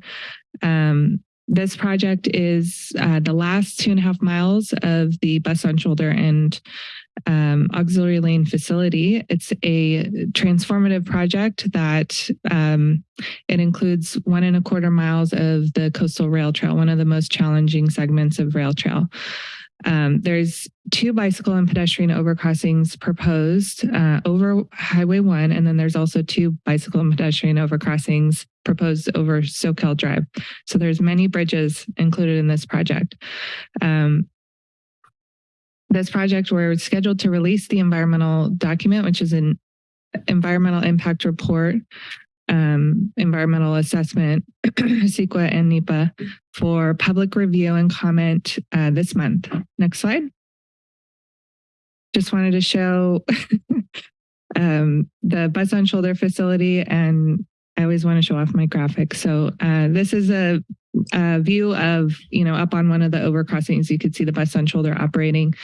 Um, this project is uh, the last two and a half miles of the bus on shoulder and um, auxiliary lane facility. It's a transformative project that um, it includes one and a quarter miles of the coastal rail trail, one of the most challenging segments of rail trail. Um, there's two bicycle and pedestrian overcrossings proposed uh, over Highway 1, and then there's also two bicycle and pedestrian overcrossings proposed over Soquel Drive. So there's many bridges included in this project. Um, this project, we're scheduled to release the environmental document, which is an environmental impact report um, environmental assessment, (clears throat) CEQA and NEPA for public review and comment uh, this month. Next slide. Just wanted to show (laughs) um, the bus on shoulder facility and I always want to show off my graphic. So uh, this is a, a, view of, you know, up on one of the overcrossings, you could see the bus on shoulder operating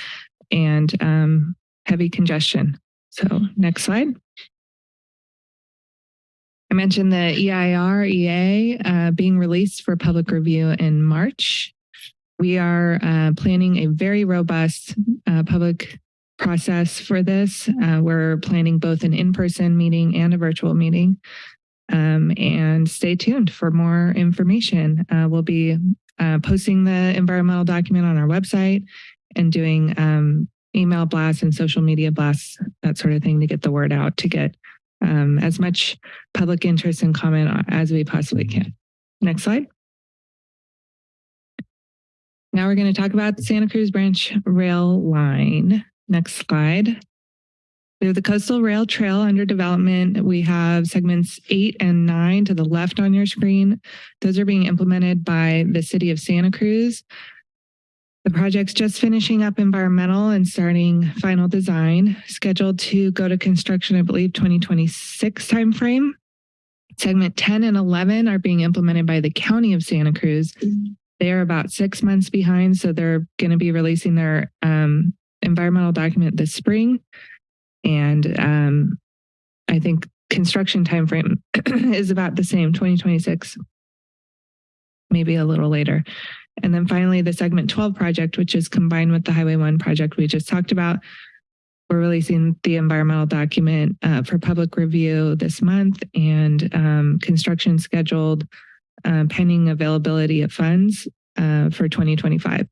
and um, heavy congestion. So next slide. I mentioned the EIR EA uh, being released for public review in March. We are uh, planning a very robust uh, public process for this. Uh, we're planning both an in-person meeting and a virtual meeting. Um, and stay tuned for more information. Uh, we'll be uh, posting the environmental document on our website and doing um, email blasts and social media blasts, that sort of thing to get the word out to get um, as much public interest and comment as we possibly can. Next slide. Now we're going to talk about the Santa Cruz Branch Rail Line. Next slide. We have the Coastal Rail Trail under development. We have segments eight and nine to the left on your screen. Those are being implemented by the city of Santa Cruz. The project's just finishing up environmental and starting final design, scheduled to go to construction, I believe, 2026 timeframe. Segment 10 and 11 are being implemented by the County of Santa Cruz. They're about six months behind, so they're going to be releasing their um, environmental document this spring. And um, I think construction timeframe (clears throat) is about the same, 2026, maybe a little later. And then finally, the segment 12 project, which is combined with the Highway 1 project we just talked about. We're releasing the environmental document uh, for public review this month and um, construction scheduled uh, pending availability of funds uh, for 2025.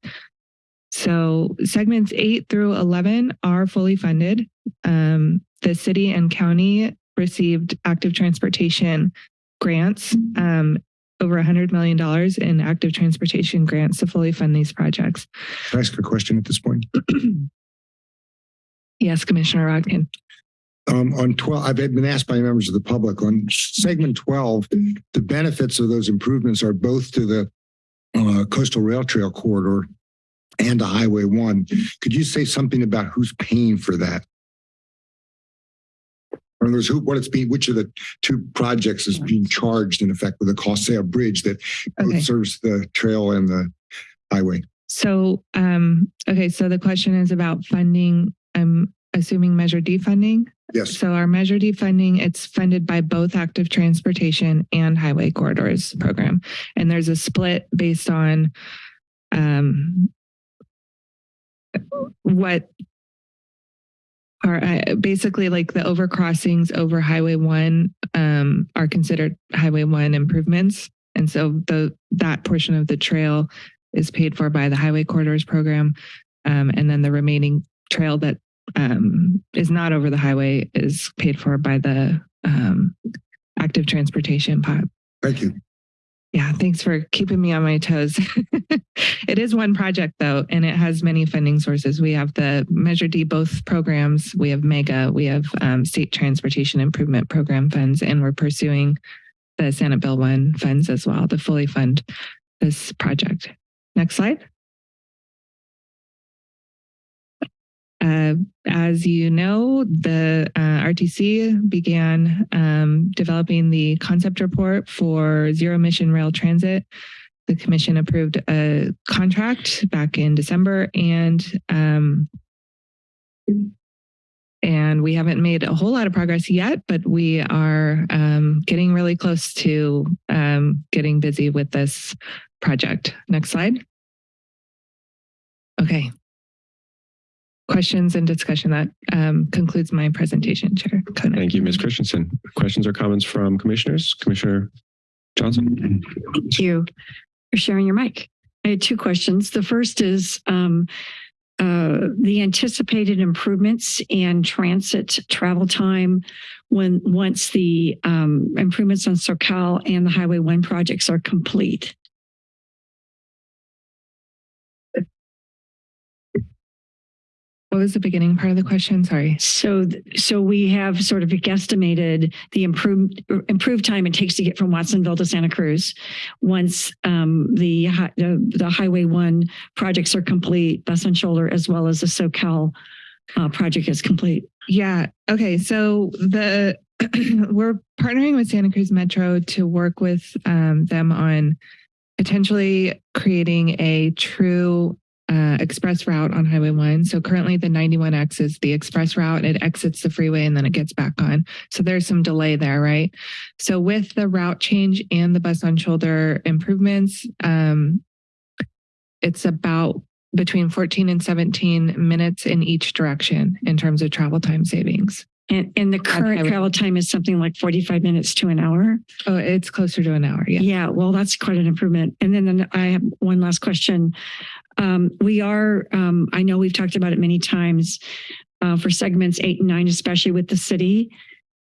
So segments 8 through 11 are fully funded. Um, the city and county received active transportation grants um, over $100 million in active transportation grants to fully fund these projects. Can I ask a question at this point? (clears throat) Yes, Commissioner Rotkin. Um, on 12, I've been asked by members of the public on segment 12, the benefits of those improvements are both to the uh, coastal rail trail corridor and to Highway 1. Could you say something about who's paying for that? In other words, who, what it's being, which of the two projects is being charged in effect with the cost, say a bridge that Okay. serves the trail and the highway? So, um, okay, so the question is about funding, I'm assuming Measure D funding? Yes. So our Measure D funding, it's funded by both active transportation and highway corridors program. And there's a split based on um, what are uh, basically like the overcrossings over Highway 1 um, are considered Highway 1 improvements. And so the that portion of the trail is paid for by the Highway Corridors Program. Um, and then the remaining trail that um, is not over the highway is paid for by the um, active transportation pot. Thank you. Yeah, thanks for keeping me on my toes. (laughs) it is one project though, and it has many funding sources. We have the Measure D both programs, we have MEGA, we have um, State Transportation Improvement Program funds, and we're pursuing the Senate Bill 1 funds as well to fully fund this project. Next slide. Uh, as you know, the uh, RTC began um, developing the concept report for zero emission rail transit. The commission approved a contract back in December and um, and we haven't made a whole lot of progress yet, but we are um, getting really close to um, getting busy with this project. Next slide. Okay, questions and discussion. That um, concludes my presentation, Chair Koenig. Thank you, Ms. Christensen. Questions or comments from commissioners? Commissioner Johnson? Thank you for sharing your mic. I had two questions. The first is um, uh, the anticipated improvements in transit travel time when once the um, improvements on Soquel and the Highway 1 projects are complete. What was the beginning part of the question? Sorry. So, so we have sort of guesstimated the improved improved time it takes to get from Watsonville to Santa Cruz once um, the, the the Highway One projects are complete, Bus and Shoulder, as well as the Soquel uh, project is complete. Yeah. Okay. So the (clears throat) we're partnering with Santa Cruz Metro to work with um, them on potentially creating a true uh, express route on Highway 1. So currently the 91X is the express route. It exits the freeway and then it gets back on. So there's some delay there, right? So with the route change and the bus on shoulder improvements, um, it's about between 14 and 17 minutes in each direction in terms of travel time savings. And, and the current travel time is something like 45 minutes to an hour. Oh, it's closer to an hour. Yeah. Yeah, well, that's quite an improvement. And then, then I have one last question. Um, we are, um, I know we've talked about it many times, uh, for segments eight and nine, especially with the city,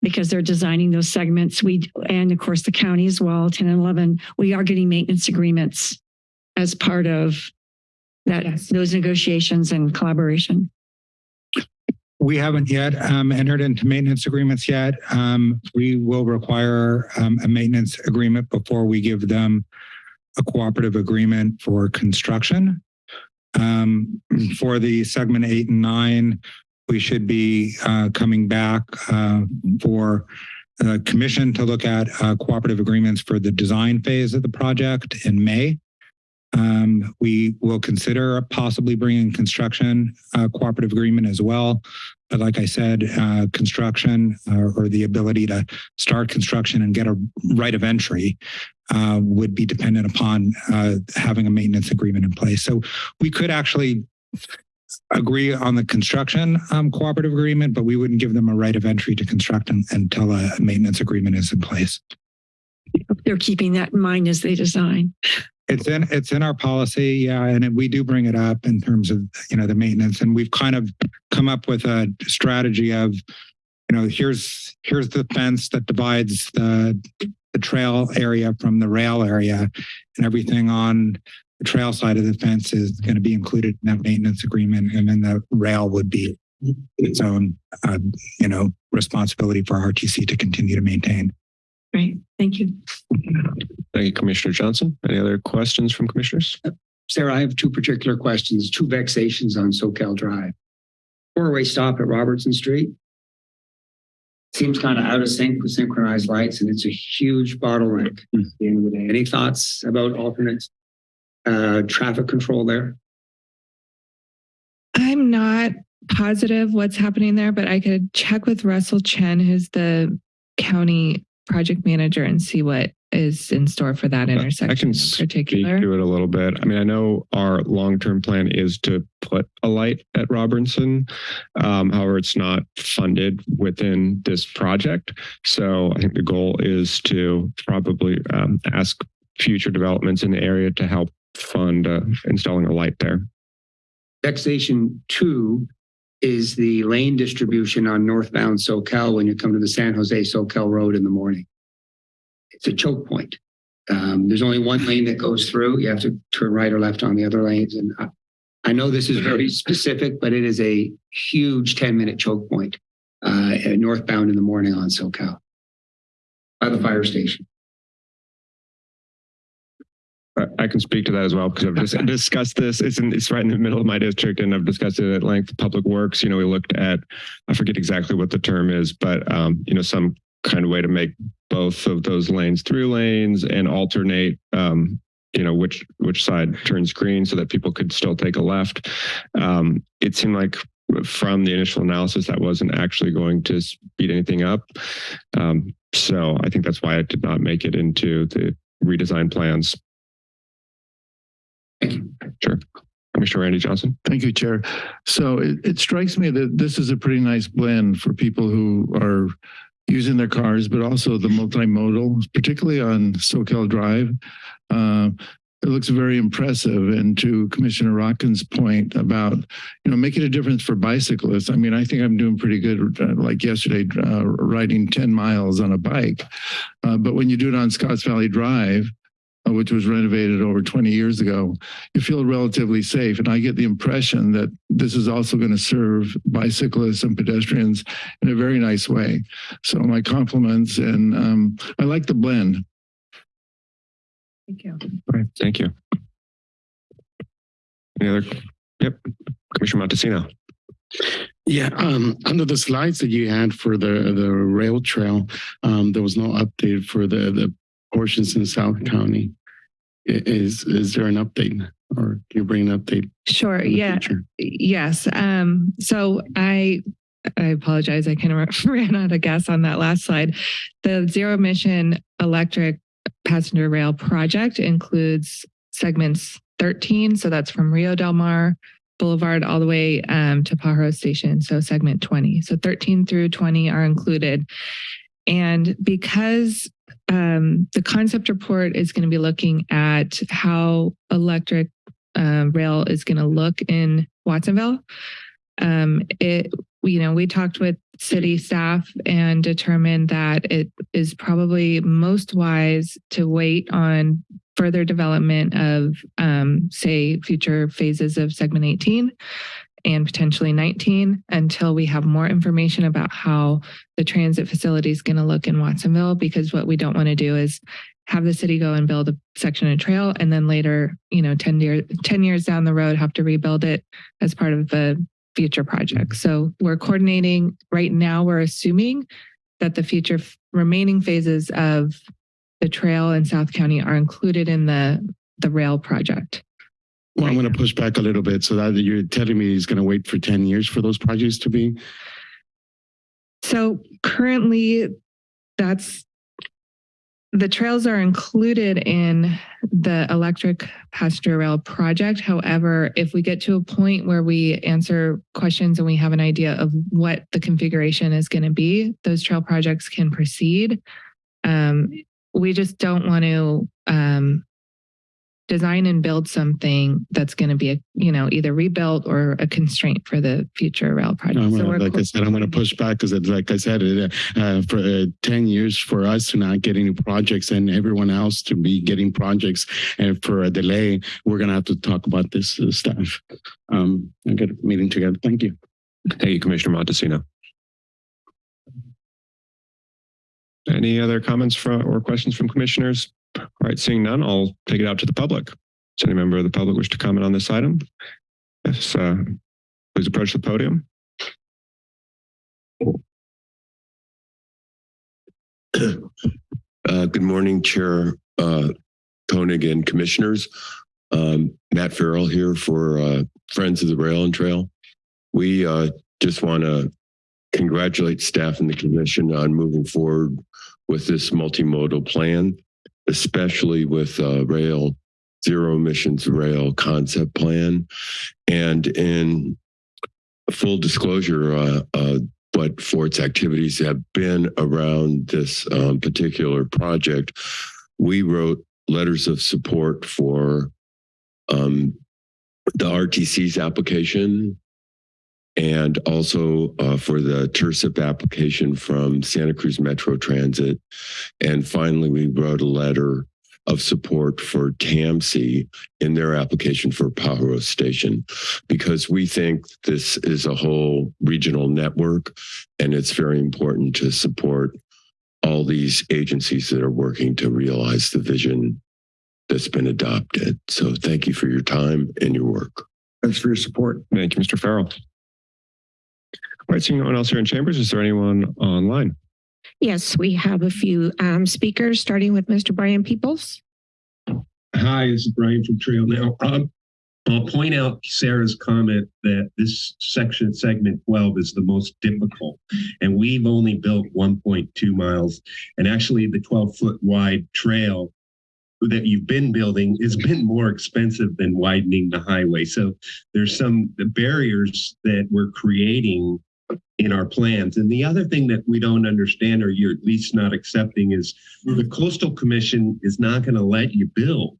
because they're designing those segments. We, and of course, the county as well, 10 and 11, we are getting maintenance agreements as part of that, Yes. those negotiations and collaboration. We haven't yet um, entered into maintenance agreements yet. Um, we will require um, a maintenance agreement before we give them a cooperative agreement for construction. Um, for the segment eight and nine, we should be uh, coming back uh, for the commission to look at uh, cooperative agreements for the design phase of the project in May. Um, we will consider possibly bringing construction uh, cooperative agreement as well. But like I said, uh, construction uh, or the ability to start construction and get a right of entry uh, would be dependent upon uh, having a maintenance agreement in place. So we could actually agree on the construction um, cooperative agreement, but we wouldn't give them a right of entry to construct un- until a maintenance agreement is in place. They're keeping that in mind as they design. It's in, it's in our policy, yeah, and it- we do bring it up in terms of, you know, the maintenance, and we've kind of come up with a strategy of, you know, here's, here's the fence that divides the, the trail area from the rail area, and everything on the trail side of the fence is going to be included in that maintenance agreement, and then the rail would be its own, uh, you know, responsibility for RTC to continue to maintain. Great, thank you. Thank you, Commissioner Johnson. Any other questions from commissioners? Sarah, I have two particular questions, two vexations on Soquel Drive. Four-way stop at Robertson Street. Seems kind of out of sync with synchronized lights and it's a huge bottleneck at the end of the day. Any thoughts about alternate uh, traffic control there? I'm not positive what's happening there, but I could check with Russell Chen, who's the county project manager, and see what is in store for that intersection I can in speak to it a little bit. I mean, I know our long-term plan is to put a light at Robinson. Um, however, it's not funded within this project. So I think the goal is to probably um, ask future developments in the area to help fund uh, installing a light there. Vexation two is the lane distribution on northbound Soquel when you come to the San Jose Soquel Road in the morning. It's a choke point. Um, there's only one lane that goes through. You have to turn right or left on the other lanes. And I, I know this is very specific, but it is a huge 10 minute choke point uh, northbound in the morning on Soquel by the fire station. I- can speak to that as well because I've just (laughs) discussed this. It's in, it's right in the middle of my district and I've discussed it at length. Public Works, you know, we looked at, I forget exactly what the term is, but, um, you know, some kind of way to make both of those lanes through lanes and alternate, um, you know, which, which side turns green so that people could still take a left. Um, it seemed like from the initial analysis, that wasn't actually going to speed anything up. Um, so I think that's why it did not make it into the redesign plans. (clears throat) Sure. Commissioner Randy Johnson. Thank you, Chair. So it, it strikes me that this is a pretty nice blend for people who are using their cars, but also the multimodal, particularly on Soquel Drive. Uh, it looks very impressive. And to Commissioner Rotkin's point about, you know, making a difference for bicyclists. I mean, I think I'm doing pretty good, uh, like yesterday, uh, riding 10 miles on a bike. Uh, but when you do it on Scotts Valley Drive, uh, which was renovated over 20 years ago, you feel relatively safe. And I get the impression that this is also going to serve bicyclists and pedestrians in a very nice way. So my compliments, and um, I like the blend. Thank you. All right. Thank you. Any other? Yep. Commissioner Montesino. Yeah, um, under the slides that you had for the, the rail trail, um, there was no update for the, the portions in South County. Is, is there an update or can you bring an update? Sure. Yeah. future? Yes. Um, so I I apologize. I kind of (laughs) ran out of gas on that last slide. The zero emission electric passenger rail project includes segments 13. So that's from Rio Del Mar Boulevard all the way um, to Pajaro Station, so segment 20. So 13 through 20 are included. And because um, the concept report is going to be looking at how electric uh, rail is going to look in Watsonville, um, it you know we talked with city staff and determined that it is probably most wise to wait on further development of um, say future phases of segment 18 and potentially 19 until we have more information about how the transit facility is going to look in Watsonville because what we don't want to do is have the city go and build a section of trail and then later, you know, 10 years 10 years down the road have to rebuild it as part of the future project. Mm-hmm. So we're coordinating right now we're assuming that the future remaining phases of the trail in South County are included in the the rail project. Well, I'm going to push back a little bit so that you're telling me he's going to wait for 10 years for those projects to be. So currently that's the trails are included in the electric passenger rail project. However, if we get to a point where we answer questions and we have an idea of what the configuration is going to be, those trail projects can proceed. Um, we just don't want to um, design and build something that's going to be a you know either rebuilt or a constraint for the future rail project. I'm so gonna, we're like I said, I'm going to push back because, like I said, it, uh, for uh, 10 years for us to not get any projects and everyone else to be getting projects and for a delay, we're going to have to talk about this uh, stuff. Um, and get a meeting together. Thank you. Thank you, Commissioner Montesino. Any other comments from or questions from commissioners? All right, seeing none, I'll take it out to the public. Does any member of the public wish to comment on this item? Yes, uh, please approach the podium. Uh, good morning, Chair uh, Koenig and Commissioners. Um, Matt Farrell here for uh, Friends of the Rail and Trail. We uh, just want to congratulate staff and the commission on moving forward with this multimodal plan, especially with uh, rail, zero emissions rail concept plan. And in full disclosure, uh, uh, what FORT's activities have been around this um, particular project, we wrote letters of support for um, the RTC's application and also uh, for the TIRCP application from Santa Cruz Metro Transit. And finally, we wrote a letter of support for TAMC in their application for Pajaro Station because we think this is a whole regional network and it's very important to support all these agencies that are working to realize the vision that's been adopted. So thank you for your time and your work. Thanks for your support. Thank you, Mr. Farrell. All right, seeing no one else here in chambers, is there anyone online? Yes, we have a few um, speakers, starting with Mr. Brian Peoples. Hi, this is Brian from Trail Now. Um, I'll point out Sarah's comment that this section, segment 12, is the most difficult. And we've only built 1.2 miles. And actually, the 12 foot wide trail that you've been building has been more expensive than widening the highway. So there's some the barriers that we're creating in our plans. And the other thing that we don't understand, or you're at least not accepting, is the Coastal Commission is not going to let you build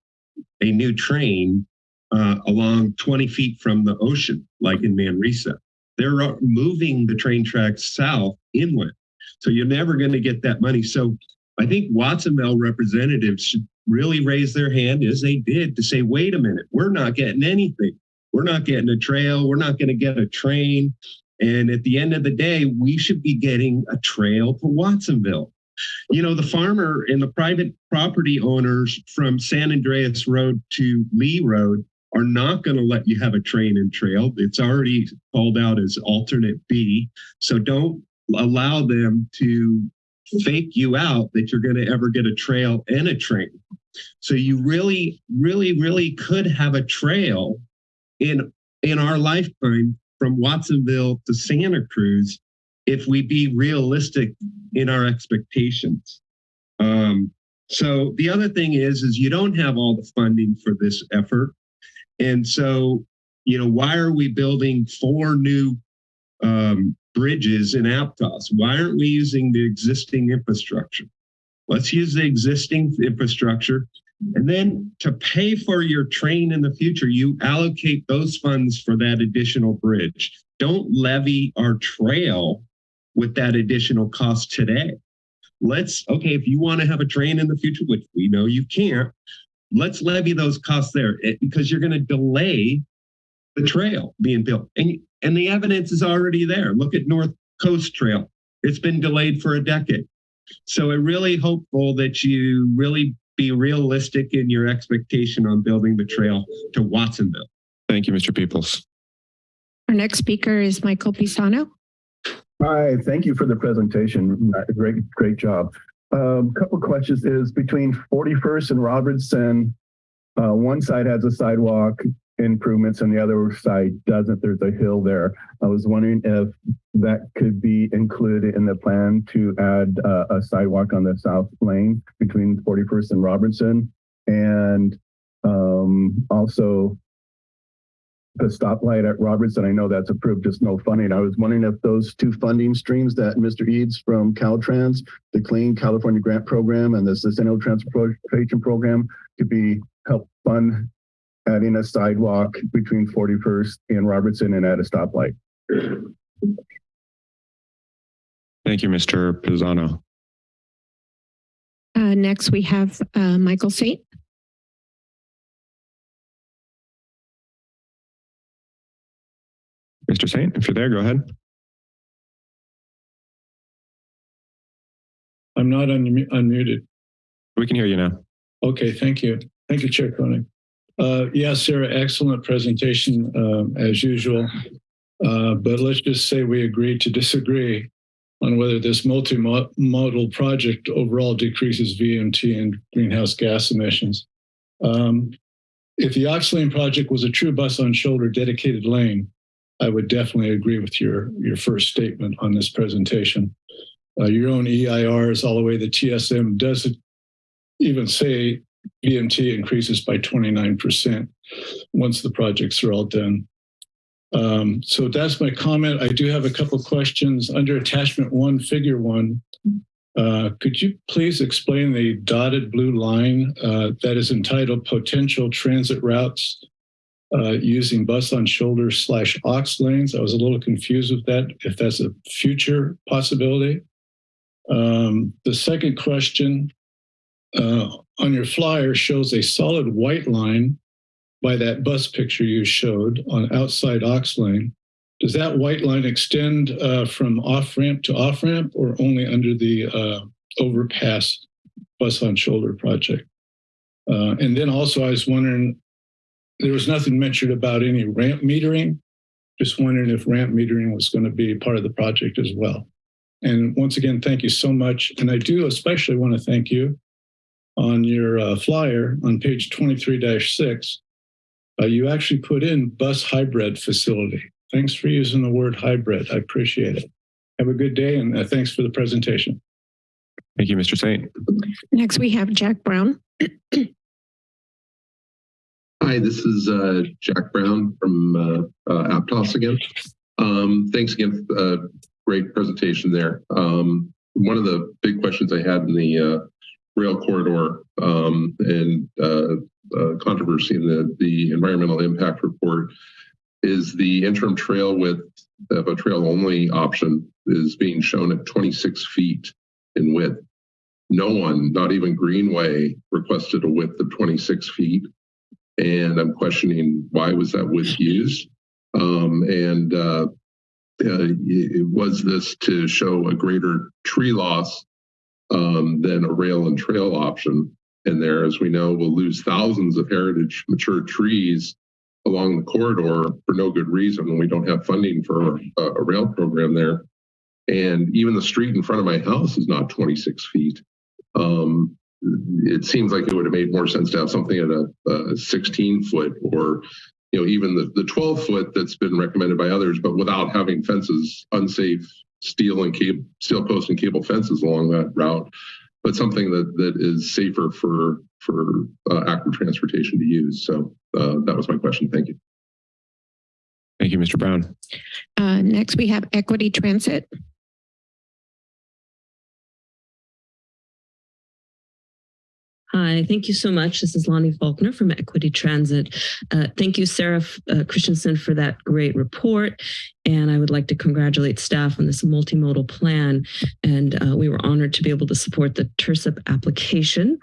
a new train uh, along 20 feet from the ocean, like in Manresa. They're uh, moving the train tracks south inland. So you're never going to get that money. So I think Watsonville representatives should really raise their hand as they did to say, wait a minute, we're not getting anything. We're not getting a trail. We're not going to get a train. And at the end of the day, we should be getting a trail to Watsonville. You know, the farmer and the private property owners from San Andreas Road to Lee Road are not going to let you have a train and trail. It's already called out as alternate B. So don't allow them to fake you out that you're going to ever get a trail and a train. So you really, really, really could have a trail in in our lifetime from Watsonville to Santa Cruz if we be realistic in our expectations. Um, so the other thing is, is you don't have all the funding for this effort. And so You know, why are we building four new um, bridges in Aptos? Why aren't we using the existing infrastructure? Let's use the existing infrastructure. And then to pay for your train in the future, you allocate those funds for that additional bridge. Don't levy our trail with that additional cost today. Let's, okay, if you want to have a train in the future, which we know you can't, let's levy those costs there eh, because you're going to delay the trail being built. And, and the evidence is already there. Look at North Coast Trail. It's been delayed for a decade. So I'm really hopeful that you really be realistic in your expectation on building the trail to Watsonville. Thank you, Mr. Peoples. Our next speaker is Michael Pisano. Hi, thank you for the presentation. Great, great job. Um, couple questions is between 41st and Robertson, uh, one side has a sidewalk improvements and the other side doesn't. There's a hill there. I was wondering if that could be included in the plan to add uh, a sidewalk on the south lane between 41st and Robertson. And um, also the stoplight at Robertson, I know that's approved, just no funding. I was wondering if those two funding streams that Mr. Eades from Caltrans, the Clean California Grant Program and the Sustainable Transportation Program could be help fund adding a sidewalk between 41st and Robertson and at a stoplight. Thank you, Mr. Pisano. Uh, next, we have uh, Michael Saint. Mr. Saint, if you're there, go ahead. I'm not unmu- unmuted. We can hear you now. Okay, thank you. Thank you, Chair Koenig. Uh, yes, Sarah, excellent presentation um, as usual. Uh, but let's just say we agree to disagree on whether this multimodal project overall decreases VMT and greenhouse gas emissions. Um, if the Aux Lane project was a true bus on shoulder dedicated lane, I would definitely agree with your, your first statement on this presentation. Uh, your own EIRs all the way, the TSM doesn't even say VMT increases by 29% once the projects are all done. Um, so that's my comment. I do have a couple questions under attachment one, figure one. Uh, could you please explain the dotted blue line uh, that is entitled potential transit routes uh, using bus on shoulder slash aux lanes? I was a little confused with that, if that's a future possibility. Um, the second question uh, on your flyer shows a solid white line by that bus picture you showed on outside aux lane. Does that white line extend uh, from off ramp to off ramp or only under the uh, overpass bus on shoulder project? Uh, and then also I was wondering, there was nothing mentioned about any ramp metering. Just wondering if ramp metering was going to be part of the project as well. And once again, thank you so much. And I do especially want to thank you on your uh, flyer on page 23-6 uh, you actually put in bus hybrid facility. Thanks for using the word hybrid. I appreciate it. Have a good day and uh, thanks for the presentation. Thank you, Mr. Saint. Next, we have Jack Brown. Hi, this is uh, Jack Brown from uh, uh, Aptos again. Um, thanks again. Uh, great presentation there. Um, one of the big questions I had in the uh, rail corridor um, and uh, uh, controversy in the, the environmental impact report is the interim trail width of a trail only option is being shown at 26 feet in width. No one, not even Greenway, requested a width of 26 feet. And I'm questioning why was that width used? Um, and uh, uh, was this to show a greater tree loss um, than a rail and trail option? And there, as we know, we'll lose thousands of heritage mature trees along the corridor for no good reason when we don't have funding for a, a rail program there. And even the street in front of my house is not 26 feet. Um, it seems like it would have made more sense to have something at a, a 16 foot or you know even the, the 12 foot that's been recommended by others but without having fences unsafe steel and cable steel post and cable fences along that route but something that that is safer for for uh, active transportation to use so uh, that was my question thank you Thank you, Mr. Brown. Uh, next, we have Equity Transit. Hi, thank you so much. This is Lonnie Faulkner from Equity Transit. Uh, thank you, Sarah uh, Christensen, for that great report. And I would like to congratulate staff on this multimodal plan. And uh, we were honored to be able to support the TIRCP application.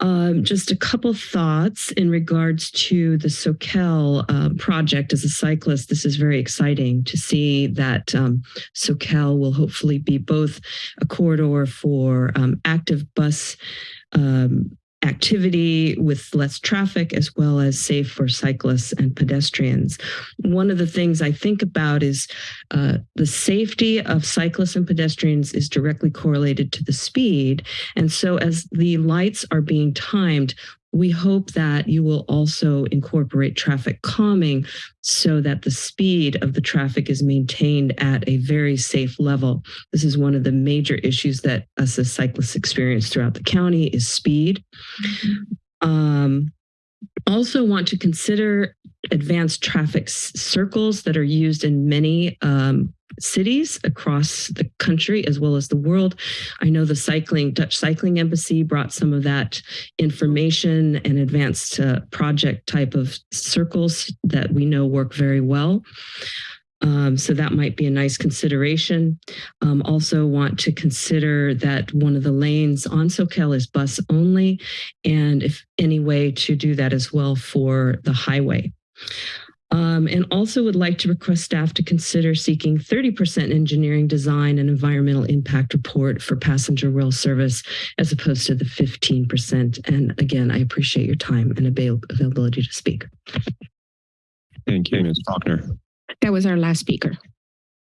Um, just a couple thoughts in regards to the Soquel uh, project as a cyclist. This is very exciting to see that um, will hopefully be both a corridor for um, active bus um, activity with less traffic as well as safe for cyclists and pedestrians. One of the things I think about is uh, the safety of cyclists and pedestrians is directly correlated to the speed. And so as the lights are being timed, we hope that you will also incorporate traffic calming so that the speed of the traffic is maintained at a very safe level. This is one of the major issues that us as cyclists experience throughout the county is speed. Um, also want to consider advanced traffic circles that are used in many um, cities across the country as well as the world. I know the cycling Dutch Cycling Embassy brought some of that information and advanced uh, project type of circles that we know work very well. Um, so that might be a nice consideration. Um, also want to consider that one of the lanes on Soquel is bus only, and if any way to do that as well for the highway. Um, and also would like to request staff to consider seeking 30% engineering design and environmental impact report for passenger rail service as opposed to the 15%. And again, I appreciate your time and avail availability to speak. Thank you, Ms. Faulkner. That was our last speaker.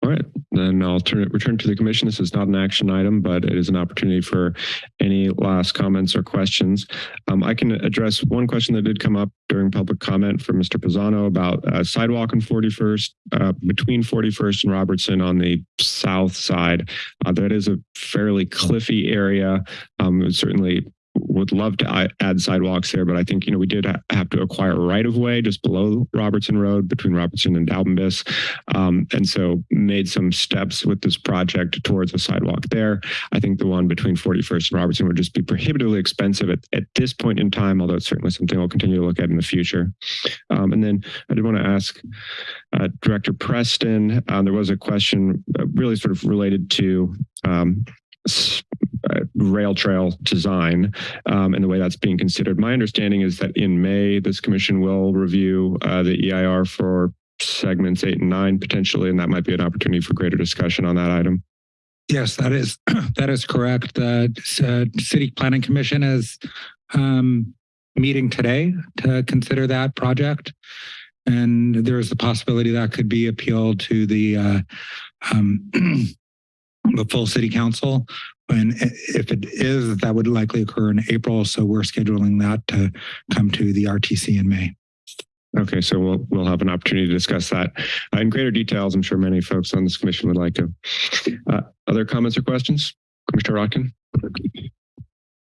All right, then I'll turn it, return to the commission. This is not an action item, but it is an opportunity for any last comments or questions. Um, I can address one question that did come up during public comment from Mr. Pisano about uh, sidewalk on 41st, uh, between 41st and Robertson on the south side. Uh, that is a fairly cliffy area. Um, certainly would love to add sidewalks there, but I think, you know, we did have to acquire right of way just below Robertson Road between Robertson and Daubenbiss. Um, and so made some steps with this project towards a sidewalk there. I think the one between 41st and Robertson would just be prohibitively expensive at, at this point in time, although it's certainly something we'll continue to look at in the future. Um, and then I did want to ask uh, Director Preston, um, there was a question uh, really sort of related to um, uh, rail trail design um, and the way that's being considered. My understanding is that in May, this commission will review uh, the EIR for segments eight and nine potentially, and that might be an opportunity for greater discussion on that item. Yes, that is (clears throat) that is correct. The uh, City Planning Commission is um, meeting today to consider that project, and there is the possibility that could be appealed to the uh, um, (clears throat) the full City Council and if it is, that would likely occur in April. So we're scheduling that to come to the RTC in May. Okay, so we'll we'll have an opportunity to discuss that uh, in greater details. I'm sure many folks on this commission would like to. Uh, other comments or questions, Commissioner Rotkin?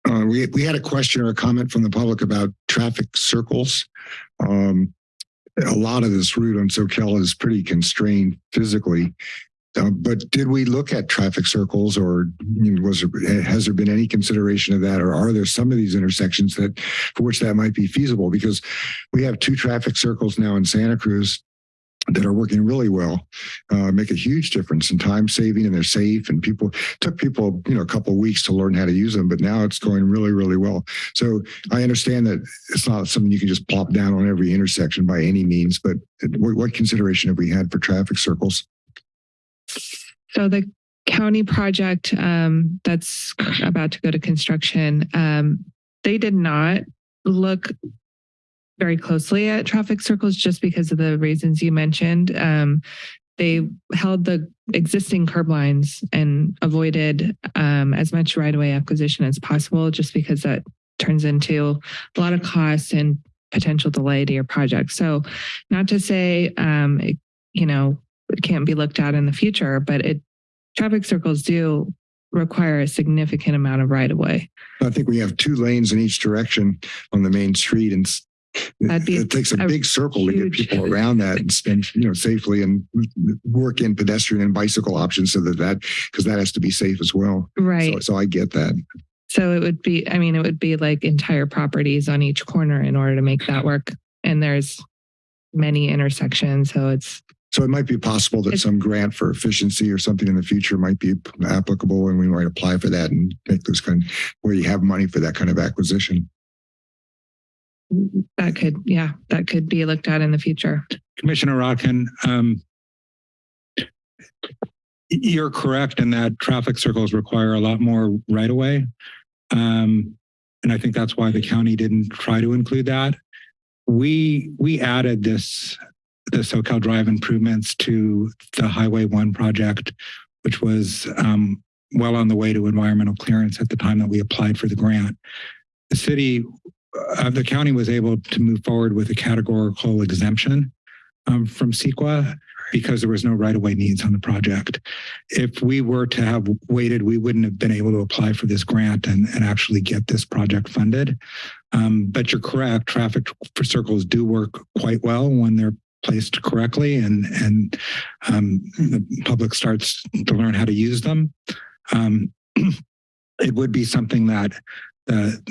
Uh, we we had a question or a comment from the public about traffic circles. Um, a lot of this route on Soquel is pretty constrained physically. Uh, but did we look at traffic circles or was there, has there been any consideration of that or are there some of these intersections that for which that might be feasible because we have two traffic circles now in Santa Cruz that are working really well, uh, make a huge difference in time saving and they're safe and people took people, you know, a couple weeks to learn how to use them, but now it's going really, really well. So I understand that it's not something you can just plop down on every intersection by any means, but what, what consideration have we had for traffic circles? So the county project um, that's about to go to construction, um, they did not look very closely at traffic circles just because of the reasons you mentioned. Um, they held the existing curb lines and avoided um, as much right-of-way acquisition as possible just because that turns into a lot of costs and potential delay to your project. So not to say, um, it, you know, can't be looked at in the future, but it traffic circles do require a significant amount of right of way. I think we have two lanes in each direction on the main street and It takes a a big circle to get people around that and spend, you know, safely and work in pedestrian and bicycle options so that that, because that has to be safe as well. right. So, so I get that. So it would be, I mean, it would be like entire properties on each corner in order to make that work. And there's many intersections, so it's So it might be possible that some grant for efficiency or something in the future might be applicable and we might apply for that and make those kind, where you have money for that kind of acquisition. that could, yeah, that could be looked at in the future. Commissioner Rotkin, um, you're correct in that traffic circles require a lot more right of way. Um, and I think that's why the county didn't try to include that. We, we added this, the Soquel Drive improvements to the Highway One project, which was, um, well on the way to environmental clearance at the time that we applied for the grant. The city, uh, the county was able to move forward with a categorical exemption um, from CEQA because there was no right-of-way needs on the project. If we were to have waited, we wouldn't have been able to apply for this grant and, and actually get this project funded. Um, but you're correct, traffic for circles do work quite well when they're placed correctly and, and um, the public starts to learn how to use them. Um, (clears throat) it would be something that the,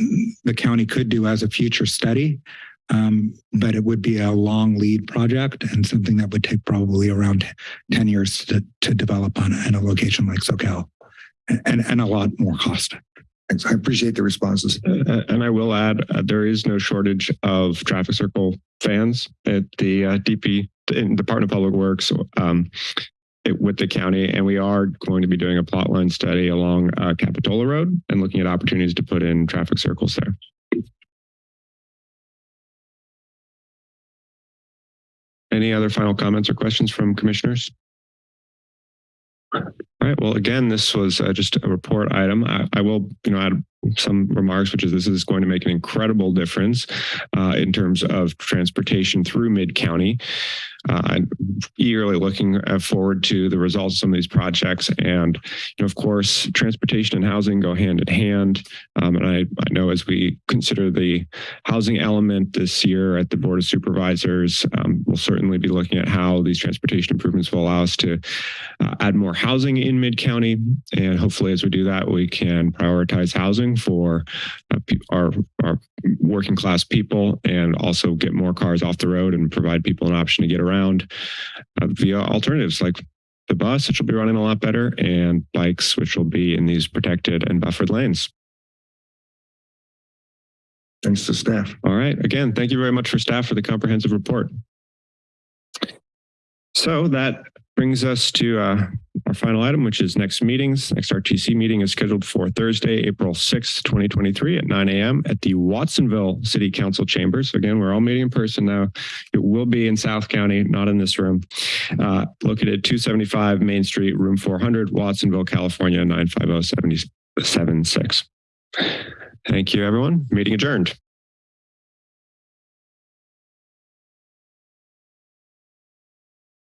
the county could do as a future study. Um, but it would be a long lead project and something that would take probably around 10 years to, to develop on in a location like Soquel and, and a lot more cost. Thanks. I appreciate the responses. And I will add, uh, there is no shortage of traffic circle fans at the uh, DP in Department of Public Works um, it, with the county, and we are going to be doing a plot line study along uh, Capitola Road and looking at opportunities to put in traffic circles there. Any other final comments or questions from commissioners? Right. Well, again, this was uh, just a report item. I, I will, you know, add some remarks, which is this is going to make an incredible difference uh, in terms of transportation through mid county. Uh, I'm eagerly looking uh, forward to the results of some of these projects. And, you know, of course, transportation and housing go hand in hand. Um, and I, I know as we consider the housing element this year at the Board of Supervisors, um, we'll certainly be looking at how these transportation improvements will allow us to uh, add more housing in mid county. And hopefully, as we do that, we can prioritize housing for uh, our, our working class people and also get more cars off the road and provide people an option to get around uh, via alternatives like the bus, which will be running a lot better, and bikes, which will be in these protected and buffered lanes. Thanks to staff. All right. Again, thank you very much for staff for the comprehensive report. So that brings us to uh, our final item, which is next meetings. Next RTC meeting is scheduled for Thursday, April 6th, 2023 at 9 a.m. at the Watsonville City Council chambers. Again, we're all meeting in person now. It will be in South County, not in this room. Uh, located at 275 Main Street, room 400, Watsonville, California, 95076. Thank you, everyone. Meeting adjourned.